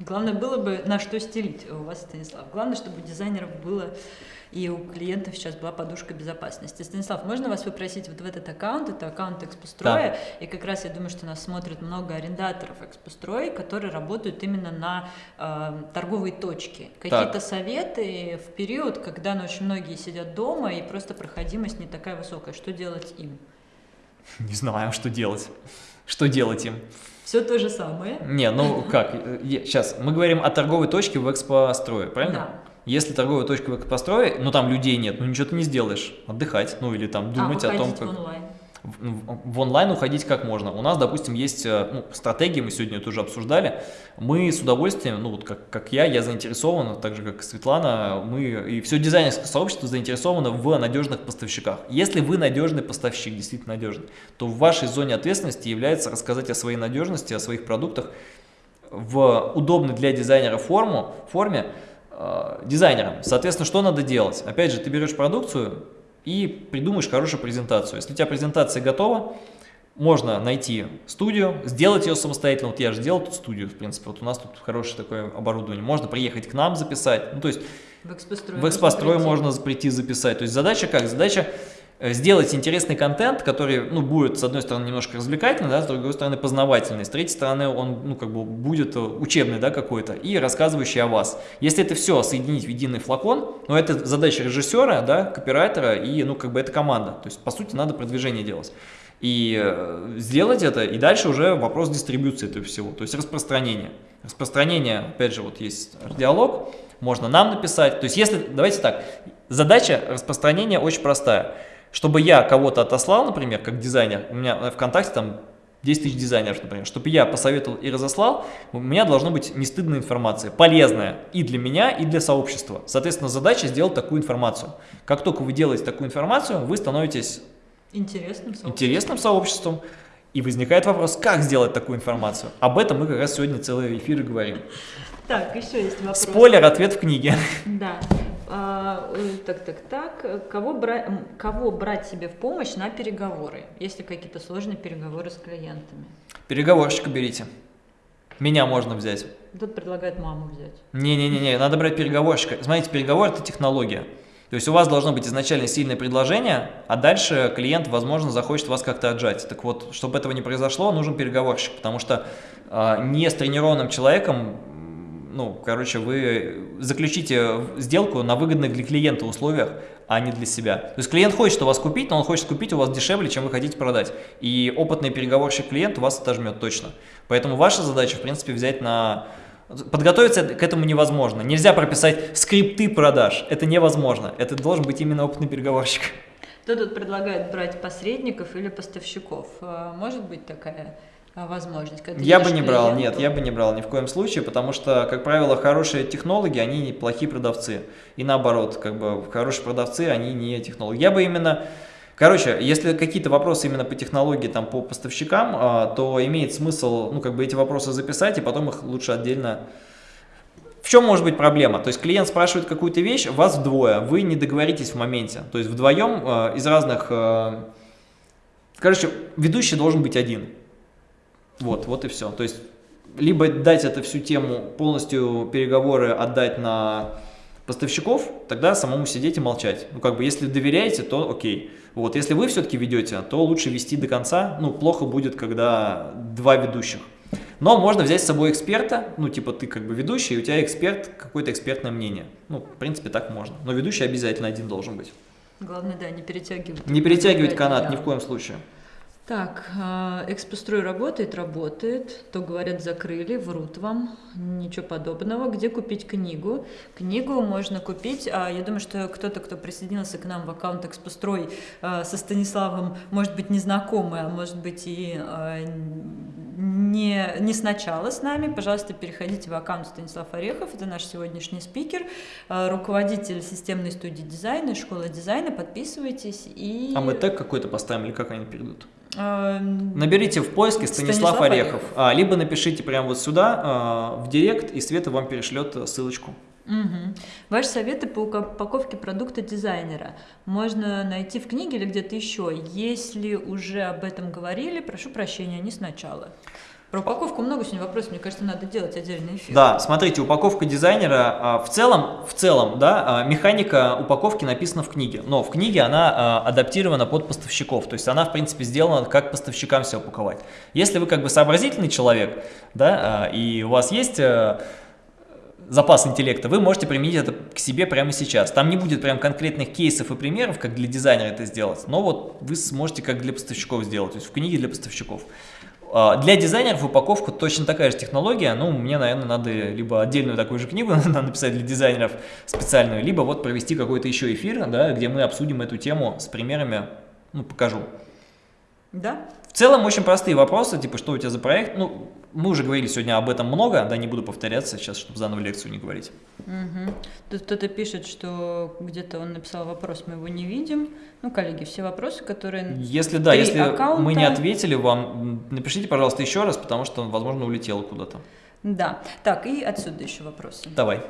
Главное было бы на что стелить у вас, Станислав. Главное, чтобы у дизайнеров было и у клиентов сейчас была подушка безопасности. Станислав, можно вас попросить вот в этот аккаунт, это аккаунт Экспостроя, да. и как раз я думаю, что нас смотрят много арендаторов Экспостроя, которые работают именно на э, торговые точки. Какие-то советы в период, когда ну, очень многие сидят дома и просто проходимость не такая высокая, что делать им? Не знаю, что делать. Что делать им? Все то же самое. Не, ну как, сейчас, мы говорим о торговой точке в экспострое, правильно? Да. Если торговая точка в экспострое, ну там людей нет, ну ничего ты не сделаешь, отдыхать, ну или там думать а, о том, как... онлайн. В, в онлайн уходить как можно. У нас, допустим, есть э, ну, стратегии, мы сегодня это уже обсуждали. Мы с удовольствием, ну вот как, как я, я заинтересован, так же как Светлана, мы и все дизайнерское сообщество заинтересовано в надежных поставщиках. Если вы надежный поставщик, действительно надежный, то в вашей зоне ответственности является рассказать о своей надежности, о своих продуктах в удобной для дизайнера форму, форме, дизайнером. Соответственно, что надо делать? Опять же, ты берешь продукцию и придумаешь хорошую презентацию. Если у тебя презентация готова, можно найти студию, сделать ее самостоятельно. Вот я же сделал тут студию, в принципе, вот у нас тут хорошее такое оборудование. Можно приехать к нам записать. Ну, то есть в экспострой, в экспострой можно прийти записать. То есть задача как? Задача Э, сделать интересный контент, который, ну, будет, с одной стороны, немножко развлекательный, да, с другой стороны, познавательный, с третьей стороны, он, ну, как бы будет э, учебный, да, какой-то, и рассказывающий о вас. Если это все соединить в единый флакон, ну, это задача режиссера, да, копирайтера, и, ну, как бы это команда, то есть, по сути, надо продвижение делать. И э, сделать это, и дальше уже вопрос дистрибуции этого всего, то есть распространение. Распространение, опять же, вот есть диалог, можно нам написать, то есть, если, давайте так, задача распространения очень простая – чтобы я кого-то отослал, например, как дизайнер, у меня ВКонтакте там 10 тысяч дизайнеров, например, чтобы я посоветовал и разослал, у меня должна быть не стыдная информация, полезная и для меня, и для сообщества. Соответственно, задача сделать такую информацию. Как только вы делаете такую информацию, вы становитесь интересным сообществом. Интересным сообществом. И возникает вопрос, как сделать такую информацию? Об этом мы как раз сегодня целый эфир и говорим. Так, еще есть вопрос. Спойлер, ответ в книге. Да. А, э, так, так, так. Кого, брать, кого брать себе в помощь на переговоры, если какие-то сложные переговоры с клиентами? Переговорщика берите. Меня можно взять. Тут предлагает маму взять. Не-не-не, надо брать переговорщика. Смотрите, переговор – это технология. То есть у вас должно быть изначально сильное предложение, а дальше клиент, возможно, захочет вас как-то отжать. Так вот, чтобы этого не произошло, нужен переговорщик, потому что э, не с тренированным человеком ну, короче, вы заключите сделку на выгодных для клиента условиях, а не для себя. То есть клиент хочет у вас купить, но он хочет купить у вас дешевле, чем вы хотите продать. И опытный переговорщик клиент у вас отожмет точно. Поэтому ваша задача, в принципе, взять на... Подготовиться к этому невозможно. Нельзя прописать скрипты продаж. Это невозможно. Это должен быть именно опытный переговорщик. Кто тут предлагает брать посредников или поставщиков? А, может быть такая возможность. я бы не брал, нет, я бы не брал ни в коем случае, потому что, как правило, хорошие технологи, они не плохие продавцы. И наоборот, как бы хорошие продавцы, они не технологи. Я бы именно... Короче, если какие-то вопросы именно по технологии, там, по поставщикам, а, то имеет смысл, ну, как бы эти вопросы записать, и потом их лучше отдельно... В чем может быть проблема? То есть клиент спрашивает какую-то вещь, вас вдвое, вы не договоритесь в моменте. То есть вдвоем э, из разных... Э, короче, ведущий должен быть один. Вот, вот и все. То есть, либо дать эту всю тему, полностью переговоры отдать на поставщиков, тогда самому сидеть и молчать. Ну, как бы, если доверяете, то окей. Вот, если вы все-таки ведете, то лучше вести до конца. Ну, плохо будет, когда два ведущих. Но можно взять с собой эксперта, ну, типа ты как бы ведущий, и у тебя эксперт, какое-то экспертное мнение. Ну, в принципе, так можно. Но ведущий обязательно один должен быть. Главное, да, не перетягивать. Не перетягивать канат ни в коем случае. Так, а, Экспострой работает, работает. То говорят, закрыли, врут вам. Ничего подобного. Где купить книгу? Книгу можно купить. А, я думаю, что кто-то, кто присоединился к нам в аккаунт Экспострой а, со Станиславом, может быть, не знакомый, а может быть и не, не сначала с нами, пожалуйста, переходите в аккаунт Станислав Орехов, это наш сегодняшний спикер, руководитель системной студии дизайна, школы дизайна, подписывайтесь и... А мы тег какой-то поставим или как они перейдут? Эм, Наберите в поиске Станислав, Станислав Орехов, Орехов. А, либо напишите прямо вот сюда, а, в директ, и Света вам перешлет ссылочку. Угу. Ваши советы по упаковке продукта дизайнера можно найти в книге или где-то еще. Если уже об этом говорили, прошу прощения, не сначала. Про упаковку много сегодня вопросов, мне кажется, надо делать отдельный эфир. Да, смотрите, упаковка дизайнера, а, в целом, в целом, да, а, механика упаковки написана в книге, но в книге она а, адаптирована под поставщиков, то есть она, в принципе, сделана, как поставщикам все упаковать. Если вы как бы сообразительный человек, да, и у вас есть запас интеллекта, вы можете применить это к себе прямо сейчас. Там не будет прям конкретных кейсов и примеров, как для дизайнера это сделать, но вот вы сможете как для поставщиков сделать, то есть в книге для поставщиков. А, для дизайнеров упаковку точно такая же технология, ну, мне, наверное, надо либо отдельную такую же книгу написать для дизайнеров специальную, либо вот провести какой-то еще эфир, да, где мы обсудим эту тему с примерами, ну, покажу. Да. В целом очень простые вопросы, типа, что у тебя за проект, ну, мы уже говорили сегодня об этом много, да, не буду повторяться сейчас, чтобы заново лекцию не говорить. Угу. Тут кто-то пишет, что где-то он написал вопрос, мы его не видим. Ну, коллеги, все вопросы, которые... Если да, если аккаунта... мы не ответили вам, напишите, пожалуйста, еще раз, потому что он, возможно, улетел куда-то. Да. Так, и отсюда еще вопросы. Давай.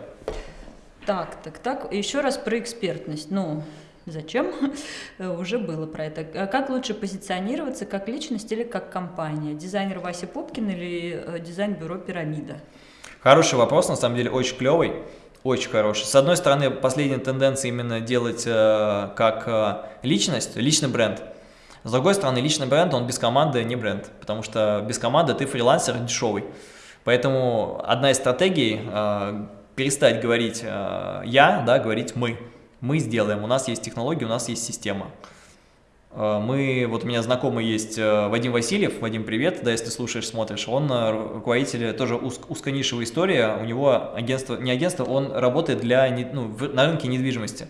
Так, так, так. Еще раз про экспертность. Ну, Зачем? Уже было про это. А как лучше позиционироваться, как личность или как компания? Дизайнер Вася Пупкин или э, дизайн-бюро «Пирамида»? Хороший вопрос, на самом деле очень клевый, очень хороший. С одной стороны, последняя тенденция именно делать э, как э, личность, личный бренд. С другой стороны, личный бренд, он без команды не бренд, потому что без команды ты фрилансер дешевый. Поэтому одна из стратегий э, перестать говорить э, «я», да, говорить «мы» мы сделаем, у нас есть технология, у нас есть система. Э, мы, вот у меня знакомый есть э, Вадим Васильев, Вадим, привет, да, если слушаешь, смотришь, он э, руководитель, тоже уз, узконишевая история, у него агентство, не агентство, он работает для, ну, на рынке недвижимости.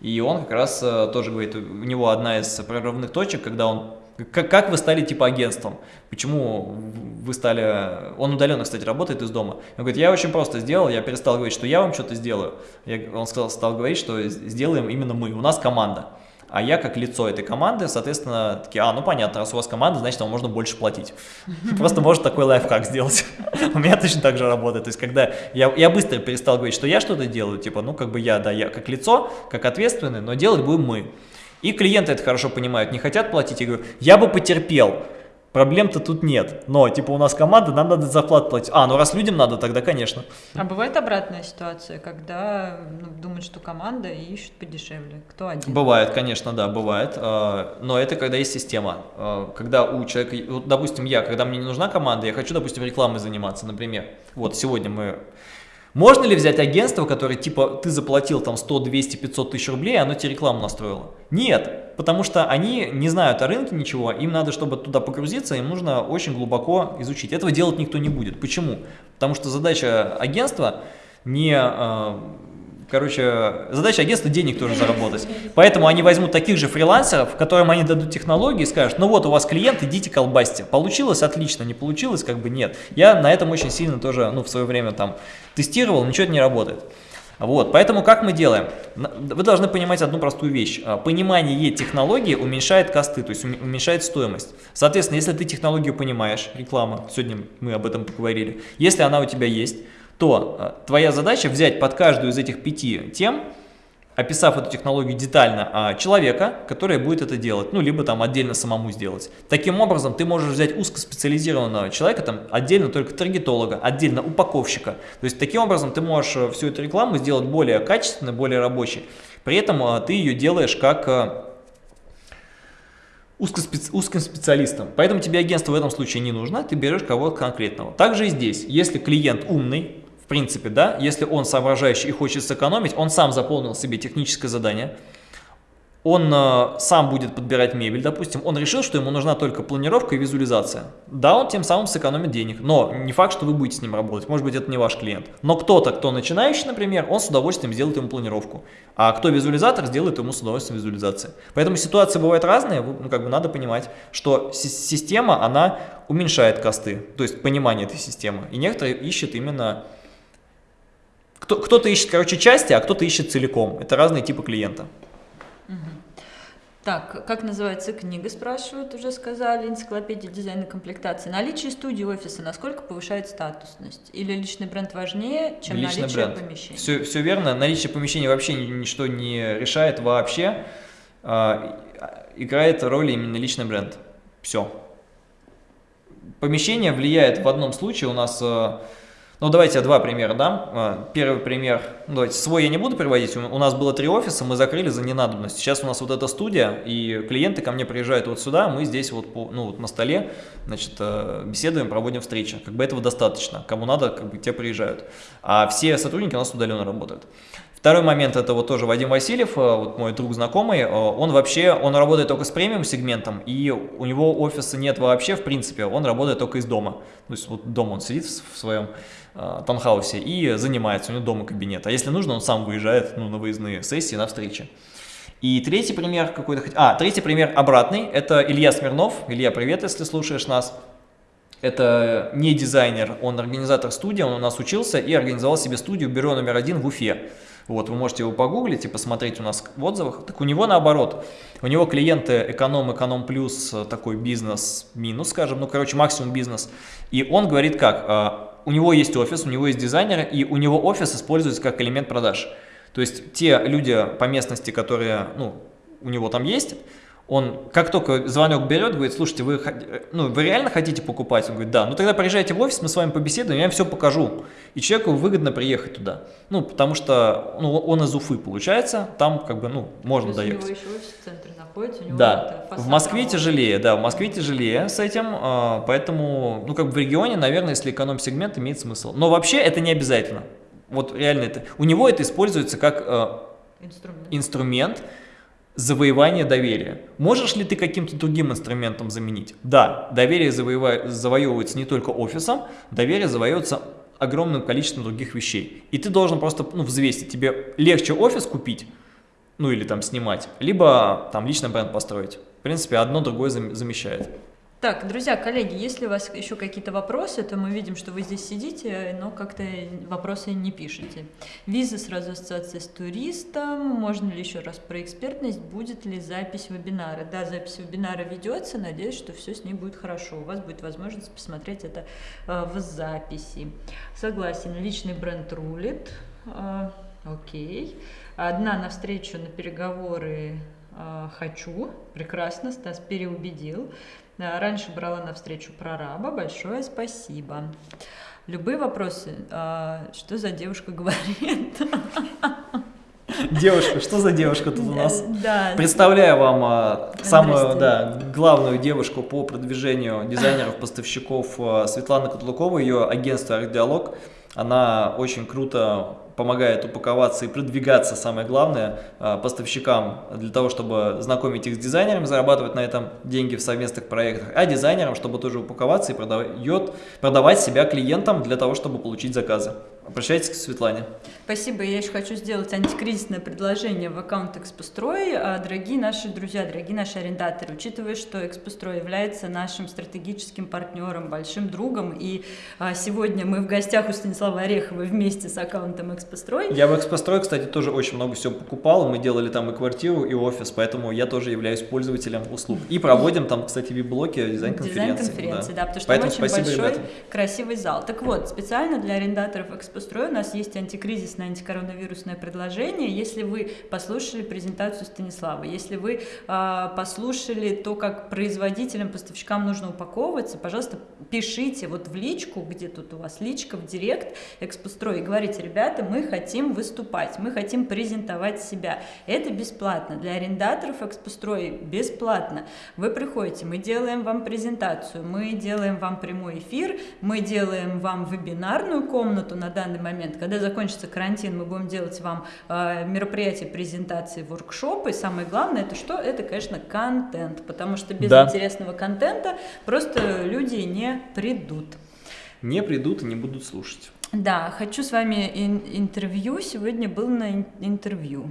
И он как раз тоже говорит, у него одна из прорывных точек, когда он как, как вы стали типа агентством? Почему вы стали... Он удаленно, кстати, работает из дома. Он говорит, я очень просто сделал, я перестал говорить, что я вам что-то сделаю. Я, он сказал, стал говорить, что сделаем именно мы, у нас команда. А я как лицо этой команды, соответственно, такие, а, ну понятно, раз у вас команда, значит, вам можно больше платить. Просто может такой лайфхак сделать. У меня точно так же работает. То есть, когда я, я быстро перестал говорить, что я что-то делаю, типа, ну, как бы я, да, я как лицо, как ответственный, но делать будем мы. И клиенты это хорошо понимают, не хотят платить. Я говорю, я бы потерпел, проблем-то тут нет. Но, типа, у нас команда, нам надо зарплату платить. А, ну раз людям надо, тогда, конечно. А бывает обратная ситуация, когда ну, думают, что команда и ищут подешевле? Кто один? Бывает, конечно, да, бывает. А, но это когда есть система. А, когда у человека, вот, допустим, я, когда мне не нужна команда, я хочу, допустим, рекламой заниматься, например. Вот сегодня мы можно ли взять агентство, которое типа ты заплатил там 100, 200, 500 тысяч рублей, а оно тебе рекламу настроило? Нет, потому что они не знают о рынке ничего, им надо, чтобы туда погрузиться, им нужно очень глубоко изучить. Этого делать никто не будет. Почему? Потому что задача агентства не а, Короче, задача агентства денег тоже заработать. Поэтому они возьмут таких же фрилансеров, которым они дадут технологии и скажут, ну вот у вас клиент, идите колбасьте. Получилось? Отлично. Не получилось? Как бы нет. Я на этом очень сильно тоже, ну, в свое время там тестировал, ничего не работает. Вот, поэтому как мы делаем? Вы должны понимать одну простую вещь. А, понимание технологии уменьшает косты, то есть уменьшает стоимость. Соответственно, если ты технологию понимаешь, реклама, сегодня мы об этом поговорили, если она у тебя есть, то э, твоя задача взять под каждую из этих пяти тем, описав эту технологию детально, а, человека, который будет это делать, ну, либо там отдельно самому сделать. Таким образом, ты можешь взять узкоспециализированного человека, там, отдельно только таргетолога, отдельно упаковщика. То есть, таким образом, ты можешь э, всю эту рекламу сделать более качественной, более рабочей. При этом э, ты ее делаешь как узким специалистом. Поэтому тебе агентство в этом случае не нужно, ты берешь кого-то конкретного. Также и здесь, если клиент умный, принципе, да, если он соображающий и хочет сэкономить, он сам заполнил себе техническое задание, он э, сам будет подбирать мебель, допустим, он решил, что ему нужна только планировка и визуализация. Да, он тем самым сэкономит денег, но не факт, что вы будете с ним работать, может быть, это не ваш клиент. Но кто-то, кто начинающий, например, он с удовольствием сделает ему планировку, а кто визуализатор, сделает ему с удовольствием визуализации. Поэтому ситуации бывают разные, ну, как бы надо понимать, что система, она уменьшает косты, то есть понимание этой системы, и некоторые ищут именно... Кто-то ищет, короче, части, а кто-то ищет целиком. Это разные типы клиента. Так, как называется книга, спрашивают, уже сказали, энциклопедия дизайна комплектации. Наличие студии офиса насколько повышает статусность? Или личный бренд важнее, чем личный наличие бренд. помещения? Все, все верно, наличие помещения вообще ничто не решает вообще. А, играет роль именно личный бренд. Все. Помещение влияет в одном случае, у нас а, ну, давайте я два примера дам. А, первый пример, давайте, свой я не буду приводить. У нас было три офиса, мы закрыли за ненадобность. Сейчас у нас вот эта студия, и клиенты ко мне приезжают вот сюда, мы здесь вот, по, ну, вот на столе, значит, э, беседуем, проводим встречи. Как бы этого достаточно. Кому надо, как бы те приезжают. А все сотрудники у нас удаленно работают. Второй момент, это вот тоже Вадим Васильев, э, вот мой друг знакомый, э, он вообще, он работает только с премиум сегментом, и у него офиса нет вообще, в принципе, он работает только из дома. То есть вот дома он сидит в своем таунхаусе и занимается, у него дома кабинет. А если нужно, он сам выезжает ну, на выездные сессии, на встречи. И третий пример какой-то... А, третий пример обратный, это Илья Смирнов. Илья, привет, если слушаешь нас. Это не дизайнер, он организатор студии, он у нас учился и организовал себе студию бюро номер один в Уфе. Вот, вы можете его погуглить и посмотреть у нас в отзывах. Так у него наоборот. У него клиенты эконом, эконом плюс, такой бизнес минус, скажем, ну, короче, максимум бизнес. И он говорит как, а, у него есть офис, у него есть дизайнеры, и у него офис используется как элемент продаж. То есть те люди по местности, которые, ну, у него там есть, он как только звонок берет, говорит, слушайте, вы, ну, вы реально хотите покупать? Он говорит, да. Ну тогда приезжайте в офис, мы с вами побеседуем, я вам все покажу. И человеку выгодно приехать туда. Ну, потому что ну, он из Уфы получается, там как бы, ну, можно доехать. У него еще офис в центре находится. У него да, в Москве тяжелее, да, в Москве тяжелее с этим, а, поэтому, ну, как бы в регионе, наверное, если эконом-сегмент имеет смысл. Но вообще это не обязательно. Вот реально это. У него это используется как э, инструмент. инструмент завоевание доверия. Можешь ли ты каким-то другим инструментом заменить? Да, доверие завоевывается не только офисом, доверие завоевывается огромным количеством других вещей. И ты должен просто ну, взвесить, тебе легче офис купить, ну или там снимать, либо там личный бренд построить. В принципе, одно другое замещает. Так, друзья, коллеги, если у вас еще какие-то вопросы, то мы видим, что вы здесь сидите, но как-то вопросы не пишете. Виза сразу ассоциация с туристом. Можно ли еще раз про экспертность? Будет ли запись вебинара? Да, запись вебинара ведется. Надеюсь, что все с ней будет хорошо. У вас будет возможность посмотреть это э, в записи. Согласен, личный бренд рулит. Э, окей. Одна навстречу на переговоры э, хочу. Прекрасно, Стас переубедил. Раньше брала на встречу прораба. Большое спасибо. Любые вопросы, а, что за девушка говорит? Девушка, что за девушка тут у нас? Да. Представляю вам а, самую да, главную девушку по продвижению дизайнеров, поставщиков а, Светлана Котлукова, ее агентство «Арт-диалог». Она очень круто помогает упаковаться и продвигаться, самое главное, а, поставщикам для того, чтобы знакомить их с дизайнерами, зарабатывать на этом деньги в совместных проектах, а дизайнерам, чтобы тоже упаковаться и продавать, продавать себя клиентам для того, чтобы получить заказы. Обращайтесь к Светлане. Спасибо. Я еще хочу сделать антикризисное предложение в аккаунт Экспострой. А, дорогие наши друзья, дорогие наши арендаторы, учитывая, что Экспострой является нашим стратегическим партнером, большим другом, и а, сегодня мы в гостях у Станислава Орехова вместе с аккаунтом Экспострой. Я в Экспострой, кстати, тоже очень много всего покупал. Мы делали там и квартиру, и офис, поэтому я тоже являюсь пользователем услуг. И проводим там, кстати, вип-блоки, дизайн-конференции. Дизайн-конференции, да. да, потому что поэтому там очень большой, ребята. красивый зал. Так вот, специально для арендаторов Экспострой Экспострой у нас есть антикризисное, антикоронавирусное предложение. Если вы послушали презентацию Станислава, если вы э, послушали то, как производителям, поставщикам нужно упаковываться, пожалуйста, пишите вот в личку, где тут у вас личка, в директ Экспострой, и говорите, ребята, мы хотим выступать, мы хотим презентовать себя. Это бесплатно. Для арендаторов Экспострой бесплатно. Вы приходите, мы делаем вам презентацию, мы делаем вам прямой эфир, мы делаем вам вебинарную комнату на данный момент. Когда закончится карантин, мы будем делать вам э, мероприятия, презентации, воркшопы. самое главное, это что? Это, конечно, контент, потому что без да. интересного контента просто люди не придут. Не придут и не будут слушать. Да, хочу с вами ин- интервью. Сегодня был на интервью.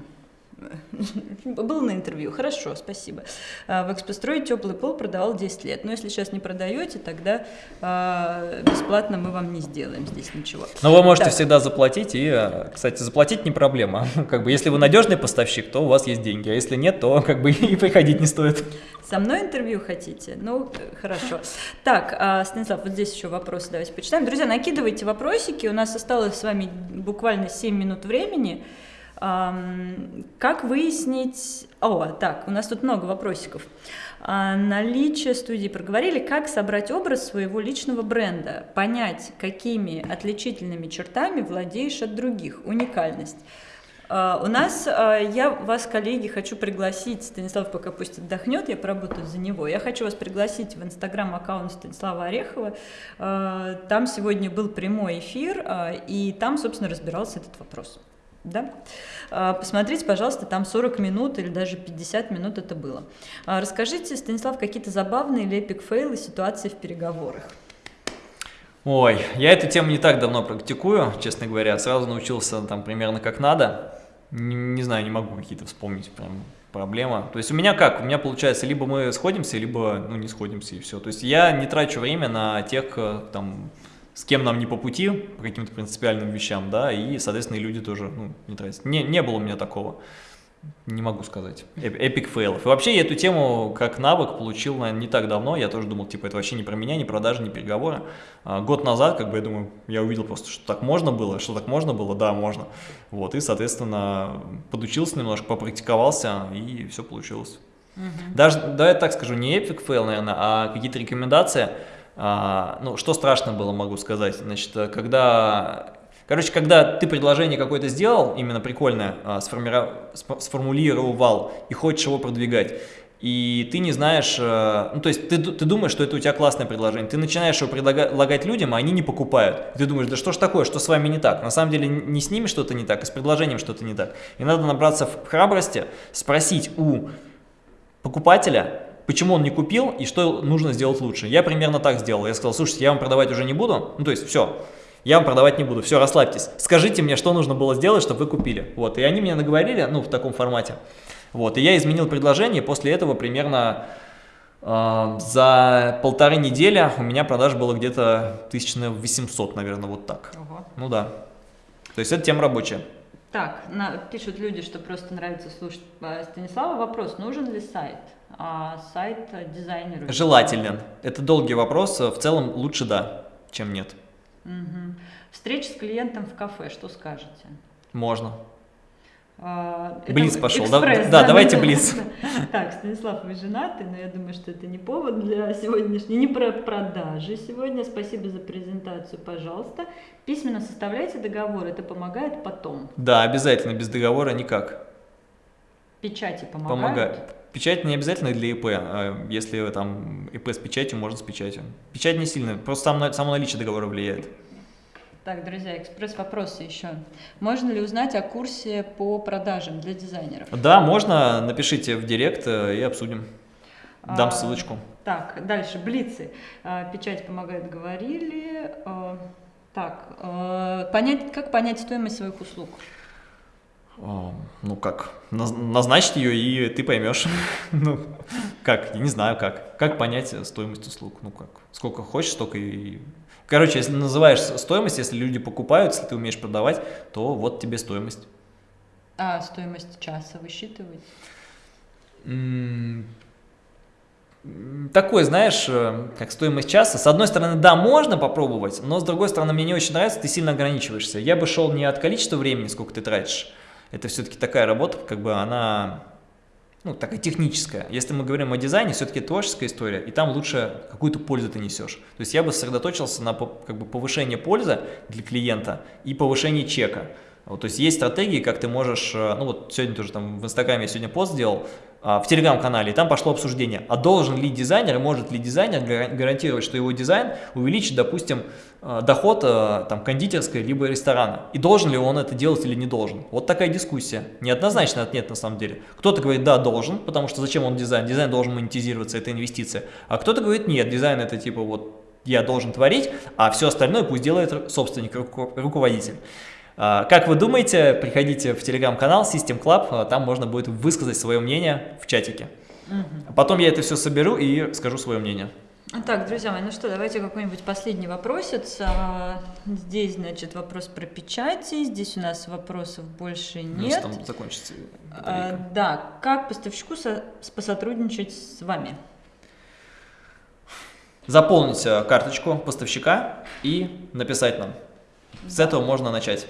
Был на интервью, хорошо, спасибо. А, в экспострое теплый пол продавал 10 лет. Но если сейчас не продаете, тогда а, бесплатно мы вам не сделаем здесь ничего. Но вы можете так. всегда заплатить. И, а, кстати, заплатить не проблема. Как бы, если вы надежный поставщик, то у вас есть деньги. А если нет, то как бы и приходить не стоит. Со мной интервью хотите? Ну, хорошо. Так, Станислав, вот здесь еще вопросы давайте почитаем. Друзья, накидывайте вопросики. У нас осталось с вами буквально 7 минут времени. Как выяснить... О, так, у нас тут много вопросиков. А, наличие студии проговорили. Как собрать образ своего личного бренда? Понять, какими отличительными чертами владеешь от других? Уникальность. Uh, у нас, uh, я вас, коллеги, хочу пригласить, Станислав пока пусть отдохнет, я поработаю за него, я хочу вас пригласить в инстаграм-аккаунт Станислава Орехова, там сегодня был прямой эфир, и там, собственно, разбирался этот вопрос. Да? А, посмотрите, пожалуйста, там 40 минут или даже 50 минут это было. А, расскажите, Станислав, какие-то забавные или эпик фейлы ситуации в переговорах? Ой, я эту тему не так давно практикую, честно говоря. Сразу научился там примерно как надо. Не, не знаю, не могу какие-то вспомнить прям проблема. То есть у меня как? У меня получается, либо мы сходимся, либо ну, не сходимся и все. То есть я не трачу время на тех э, там с кем нам не по пути, по каким-то принципиальным вещам, да, и, соответственно, и люди тоже, ну, не тратят. Не, не было у меня такого, не могу сказать, эпик фейлов. И вообще я эту тему как навык получил, наверное, не так давно, я тоже думал, типа, это вообще не про меня, не продажи, не переговоры. А год назад, как бы, я думаю, я увидел просто, что так можно было, что так можно было, да, можно. Вот, и, соответственно, подучился немножко, попрактиковался, и все получилось. Угу. Даже, да, я так скажу, не epic fail, наверное, а какие-то рекомендации, а, ну, что страшно было, могу сказать, значит, когда, короче, когда ты предложение какое-то сделал, именно прикольное, а, сформулировал и хочешь его продвигать, и ты не знаешь, э, ну, то есть ты, ты думаешь, что это у тебя классное предложение, ты начинаешь его предлагать людям, а они не покупают. Ты думаешь, да что ж такое, что с вами не так? На самом деле не с ними что-то не так, а с предложением что-то не так. И надо набраться в храбрости, спросить у покупателя, почему он не купил и что нужно сделать лучше. Я примерно так сделал. Я сказал, слушайте, я вам продавать уже не буду. Ну, то есть, все, я вам продавать не буду, все, расслабьтесь. Скажите мне, что нужно было сделать, чтобы вы купили. Вот, и они мне наговорили, ну, в таком формате. Вот, и я изменил предложение, после этого примерно э, за полторы недели у меня продаж было где-то 1800, наверное, вот так. Ого. Ну да. То есть это тема рабочая. Так, на, пишут люди, что просто нравится слушать э, Станислава. Вопрос, нужен ли сайт? А сайт дизайнеру? Желателен. Это долгий вопрос. В целом лучше да, чем нет. Угу. Встреча с клиентом в кафе, что скажете? Можно. А, блиц пошел. Экспресс, да, да, да, давайте да, блиц. Да. Так, Станислав, вы женаты, но я думаю, что это не повод для сегодняшней, не про продажи сегодня. Спасибо за презентацию, пожалуйста. Письменно составляйте договор, это помогает потом. Да, обязательно, без договора никак. Печати помогают? Помогают. Печать не обязательно для ИП, а если там ИП с печатью, можно с печатью. Печать не сильно, просто само, само наличие договора влияет. Так, друзья, экспресс-вопросы еще. Можно ли узнать о курсе по продажам для дизайнеров? Да, можно, напишите в директ э, и обсудим. Дам а, ссылочку. Так, дальше, блицы. А, печать помогает, говорили. А, так, понять, как понять стоимость своих услуг? Ну как, назначить ее, и ты поймешь. ну, как, я не знаю как. Как понять стоимость услуг? Ну как, сколько хочешь, столько и... Короче, если называешь стоимость, если люди покупают, если ты умеешь продавать, то вот тебе стоимость. А стоимость часа высчитывать? такой, знаешь, э, как стоимость часа. С одной стороны, да, можно попробовать, но с другой стороны, мне не очень нравится, ты сильно ограничиваешься. Я бы шел не от количества времени, сколько ты тратишь, это все-таки такая работа, как бы она, ну, такая техническая. Если мы говорим о дизайне, все-таки творческая история, и там лучше какую-то пользу ты несешь. То есть я бы сосредоточился на как бы, повышении пользы для клиента и повышении чека. Вот, то есть есть стратегии, как ты можешь, э, ну вот сегодня тоже там в Инстаграме я сегодня пост сделал, а, в Телеграм-канале, и там пошло обсуждение, а должен ли дизайнер, может ли дизайнер гарантировать, что его дизайн увеличит, допустим, э, доход э, там, кондитерской либо ресторана, и должен ли он это делать или не должен. Вот такая дискуссия. Неоднозначно нет на самом деле. Кто-то говорит, да, должен, потому что зачем он дизайн? Дизайн должен монетизироваться, это инвестиция. А кто-то говорит, нет, дизайн это типа вот я должен творить, а все остальное пусть делает собственник, руководитель. А, как вы думаете, приходите в телеграм-канал System Club, а, там можно будет высказать свое мнение в чатике. Угу. Потом я это все соберу и скажу свое мнение. Так, друзья мои, ну что, давайте какой-нибудь последний вопросец. А, здесь, значит, вопрос про печати, здесь у нас вопросов больше нет. Ну, там закончится. А, да, как поставщику со посотрудничать с вами? Заполнить карточку поставщика и написать нам. С этого можно начать.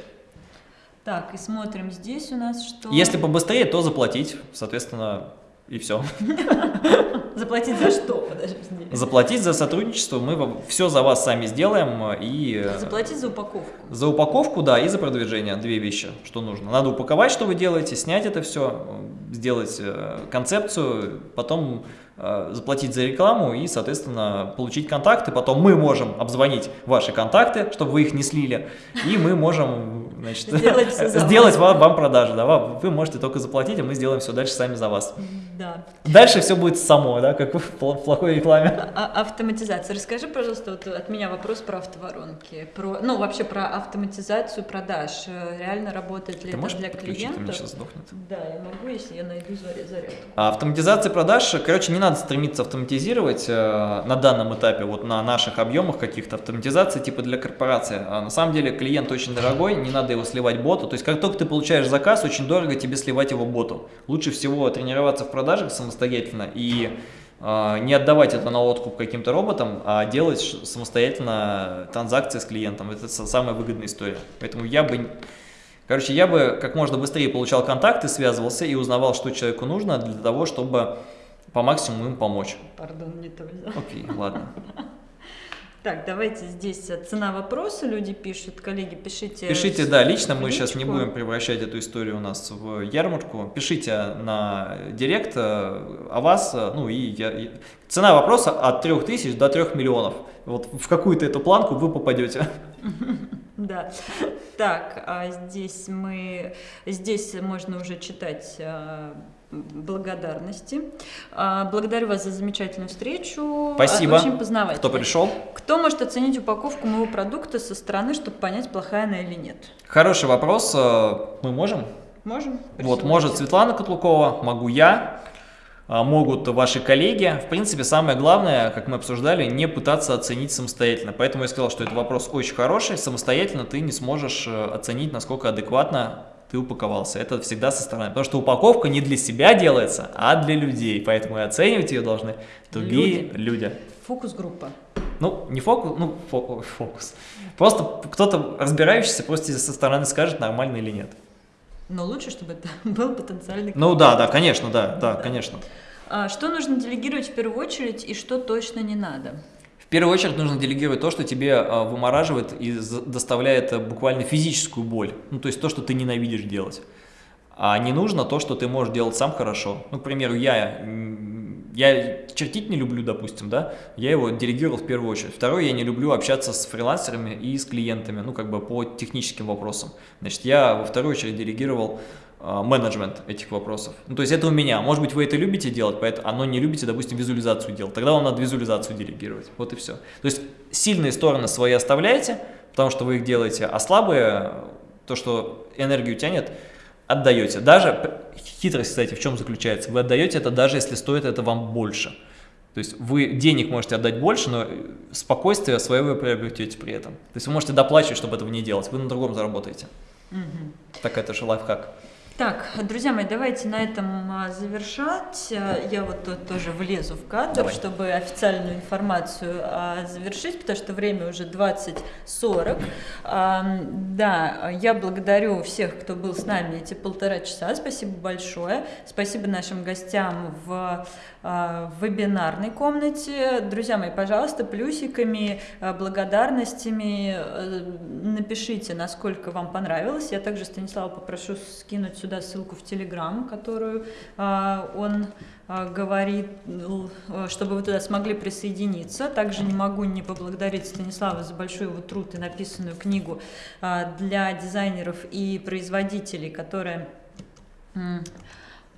Так, и смотрим здесь у нас что... Если побыстрее, то заплатить, соответственно, и все. Заплатить за что? Подожди. Заплатить за сотрудничество, мы все за вас сами сделаем и... Заплатить за упаковку. За упаковку, да, и за продвижение, две вещи, что нужно. Надо упаковать, что вы делаете, снять это все, сделать э, концепцию, потом э, заплатить за рекламу и, соответственно, получить контакты. Потом мы можем обзвонить ваши контакты, чтобы вы их не слили, и мы можем значит, сделать, сделать вам, вам продажи. Да, вы можете только заплатить, а мы сделаем все дальше сами за вас. Да. Дальше все будет само, да, как в плохой рекламе. А, а автоматизация. Расскажи, пожалуйста, вот от меня вопрос про автоворонки. Про, ну, вообще про автоматизацию продаж. Реально работает ли Ты это для клиентов? Меня сейчас сдохнет. Да, я могу, если я найду заряд. А автоматизация продаж, короче, не надо стремиться автоматизировать э, на данном этапе, вот на наших объемах каких-то автоматизации, типа для корпорации. А на самом деле клиент очень дорогой, не надо его сливать боту. То есть как только ты получаешь заказ, очень дорого тебе сливать его боту. Лучше всего тренироваться в продажах самостоятельно и э, не отдавать это на откуп каким-то роботам, а делать самостоятельно транзакции с клиентом. Это самая выгодная история. Поэтому я бы... Короче, я бы как можно быстрее получал контакты, связывался и узнавал, что человеку нужно для того, чтобы по максимуму им помочь. Пардон, не то взял. Окей, ладно. Так, давайте здесь э, цена вопроса, люди пишут, коллеги, пишите. Пишите, да, лично мы сейчас не будем превращать эту историю у нас в ярмарку. Пишите на директ э, о вас, э, ну и я, цена вопроса от 3000 до 3 миллионов. Вот в какую-то эту планку вы попадете. Да. Так, а здесь мы, здесь можно уже читать благодарности. А, благодарю вас за замечательную встречу. Спасибо. Очень познавательно. Кто пришел? Кто может оценить упаковку моего продукта со стороны, чтобы понять, плохая она или нет? Хороший вопрос. Э, мы можем? Можем. Вот, может Светлана Котлукова, могу я, а, могут ваши коллеги. В принципе, самое главное, как мы обсуждали, не пытаться оценить самостоятельно. Поэтому я сказал, что это вопрос очень хороший. Самостоятельно ты не сможешь э, оценить, насколько адекватно ты упаковался. Это всегда со стороны. Потому что упаковка не для себя делается, а для людей. Поэтому и оценивать ее должны другие люди. люди. Фокус-группа. Ну, не фокус, ну, фокус. Просто кто-то разбирающийся просто со стороны скажет, нормально или нет. Но лучше, чтобы это был потенциальный Ну да, да, конечно, да, да, конечно. А что нужно делегировать в первую очередь и что точно не надо? В первую очередь нужно делегировать то, что тебе а, вымораживает и доставляет буквально физическую боль. Ну, то есть то, что ты ненавидишь делать. А не нужно то, что ты можешь делать сам хорошо. Ну, к примеру, я, я чертить не люблю, допустим, да, я его делегировал в первую очередь. Второе, я не люблю общаться с фрилансерами и с клиентами, ну, как бы по техническим вопросам. Значит, я во вторую очередь делегировал а, менеджмент этих вопросов. Ну, то есть это у меня. Может быть, вы это любите делать, поэтому оно не любите, допустим, визуализацию делать. Тогда вам надо визуализацию делегировать. Вот и все. То есть сильные стороны свои оставляете, потому что вы их делаете, а слабые, то, что энергию тянет, отдаете. Даже, хитрость, кстати, в чем заключается? Вы отдаете это даже если стоит это вам больше. То есть вы денег можете отдать больше, но спокойствие свое вы приобретете при этом. То есть вы можете доплачивать, чтобы этого не делать. Вы на другом заработаете. Угу. Так это же лайфхак. Так, друзья мои, давайте на этом а, завершать. Я вот тут тоже влезу в кадр, Давай. чтобы официальную информацию а, завершить, потому что время уже 20.40. А, да, я благодарю всех, кто был с нами эти полтора часа. Спасибо большое. Спасибо нашим гостям в в вебинарной комнате. Друзья мои, пожалуйста, плюсиками, благодарностями э, напишите, насколько вам понравилось. Я также Станислава попрошу скинуть сюда ссылку в Телеграм, которую а, он а, говорит, чтобы вы туда смогли присоединиться. Также не могу не поблагодарить Станислава за большой его труд и написанную книгу а, для дизайнеров и производителей, которая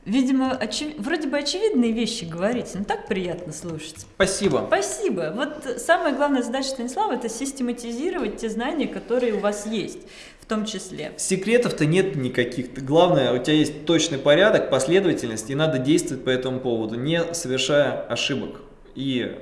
Видимо, очев... вроде бы очевидные вещи говорите, но так приятно слушать. Спасибо. Спасибо. Вот самая главная задача Станислава – это систематизировать те знания, которые у вас есть в том числе. Секретов-то нет никаких. Главное, у тебя есть точный порядок, последовательность, и надо действовать по этому поводу, не совершая ошибок. И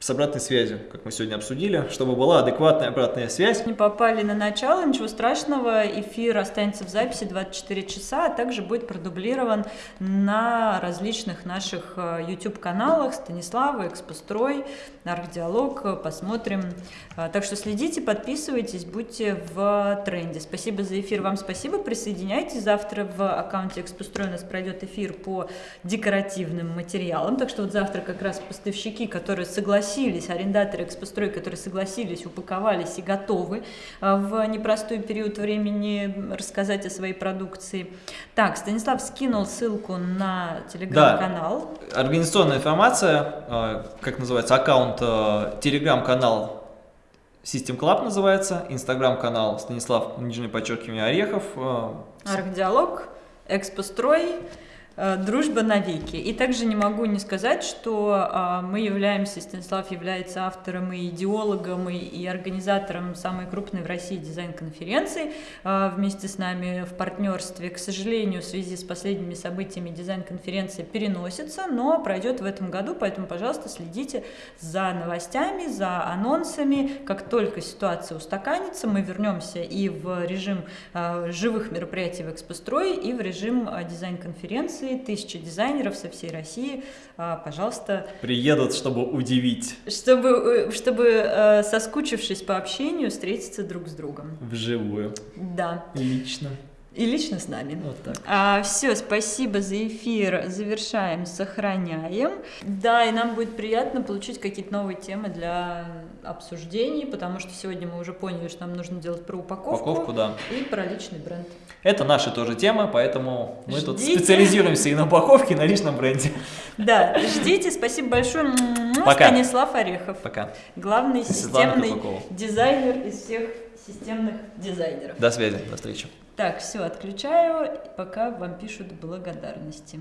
с обратной связью, как мы сегодня обсудили, чтобы была адекватная обратная связь. Не попали на начало, ничего страшного, эфир останется в записи 24 часа, а также будет продублирован на различных наших э, YouTube-каналах Станислава, Экспострой, Архдиалог, посмотрим. Э, так что следите, подписывайтесь, будьте в тренде. Спасибо за эфир, вам спасибо, присоединяйтесь. Завтра в аккаунте Экспострой у нас пройдет эфир по декоративным материалам, так что вот завтра как раз поставщики, которые согласились согласились, арендаторы экспострой, которые согласились, упаковались и готовы э, в непростой период времени рассказать о своей продукции. Так, Станислав скинул ссылку на телеграм-канал. Да. Организационная информация, э, как называется, аккаунт, э, телеграм-канал System Club называется, инстаграм-канал Станислав, нижнее подчеркивание, Орехов. Архдиалог, Экспострой. Э, дружба навеки. И также не могу не сказать, что а, мы являемся, Станислав является автором и идеологом, и, и организатором самой крупной в России дизайн-конференции а, вместе с нами в партнерстве. К сожалению, в связи с последними событиями дизайн-конференция переносится, но пройдет в этом году, поэтому, пожалуйста, следите за новостями, за анонсами. Как только ситуация устаканится, мы вернемся и в режим а, живых мероприятий в Экспострой, и в режим дизайн-конференции акции, тысячи дизайнеров со всей России, а, пожалуйста. Приедут, чтобы удивить. Чтобы, э, чтобы э, соскучившись по общению, встретиться друг с другом. Вживую. Да. Лично. И лично с нами. Вот так. А, все, спасибо за эфир. Завершаем, сохраняем. Да, и нам будет приятно получить какие-то новые темы для обсуждений, потому что сегодня мы уже поняли, что нам нужно делать про упаковку. Упаковку, да. И про личный бренд. Это наши тоже темы, поэтому мы ждите. тут специализируемся и на упаковке, и на личном бренде. Да, ждите. Спасибо большое. Пока. Станислав Орехов. Пока. Главный системный дизайнер из всех системных дизайнеров. До связи, до встречи. Так, все, отключаю, пока вам пишут благодарности.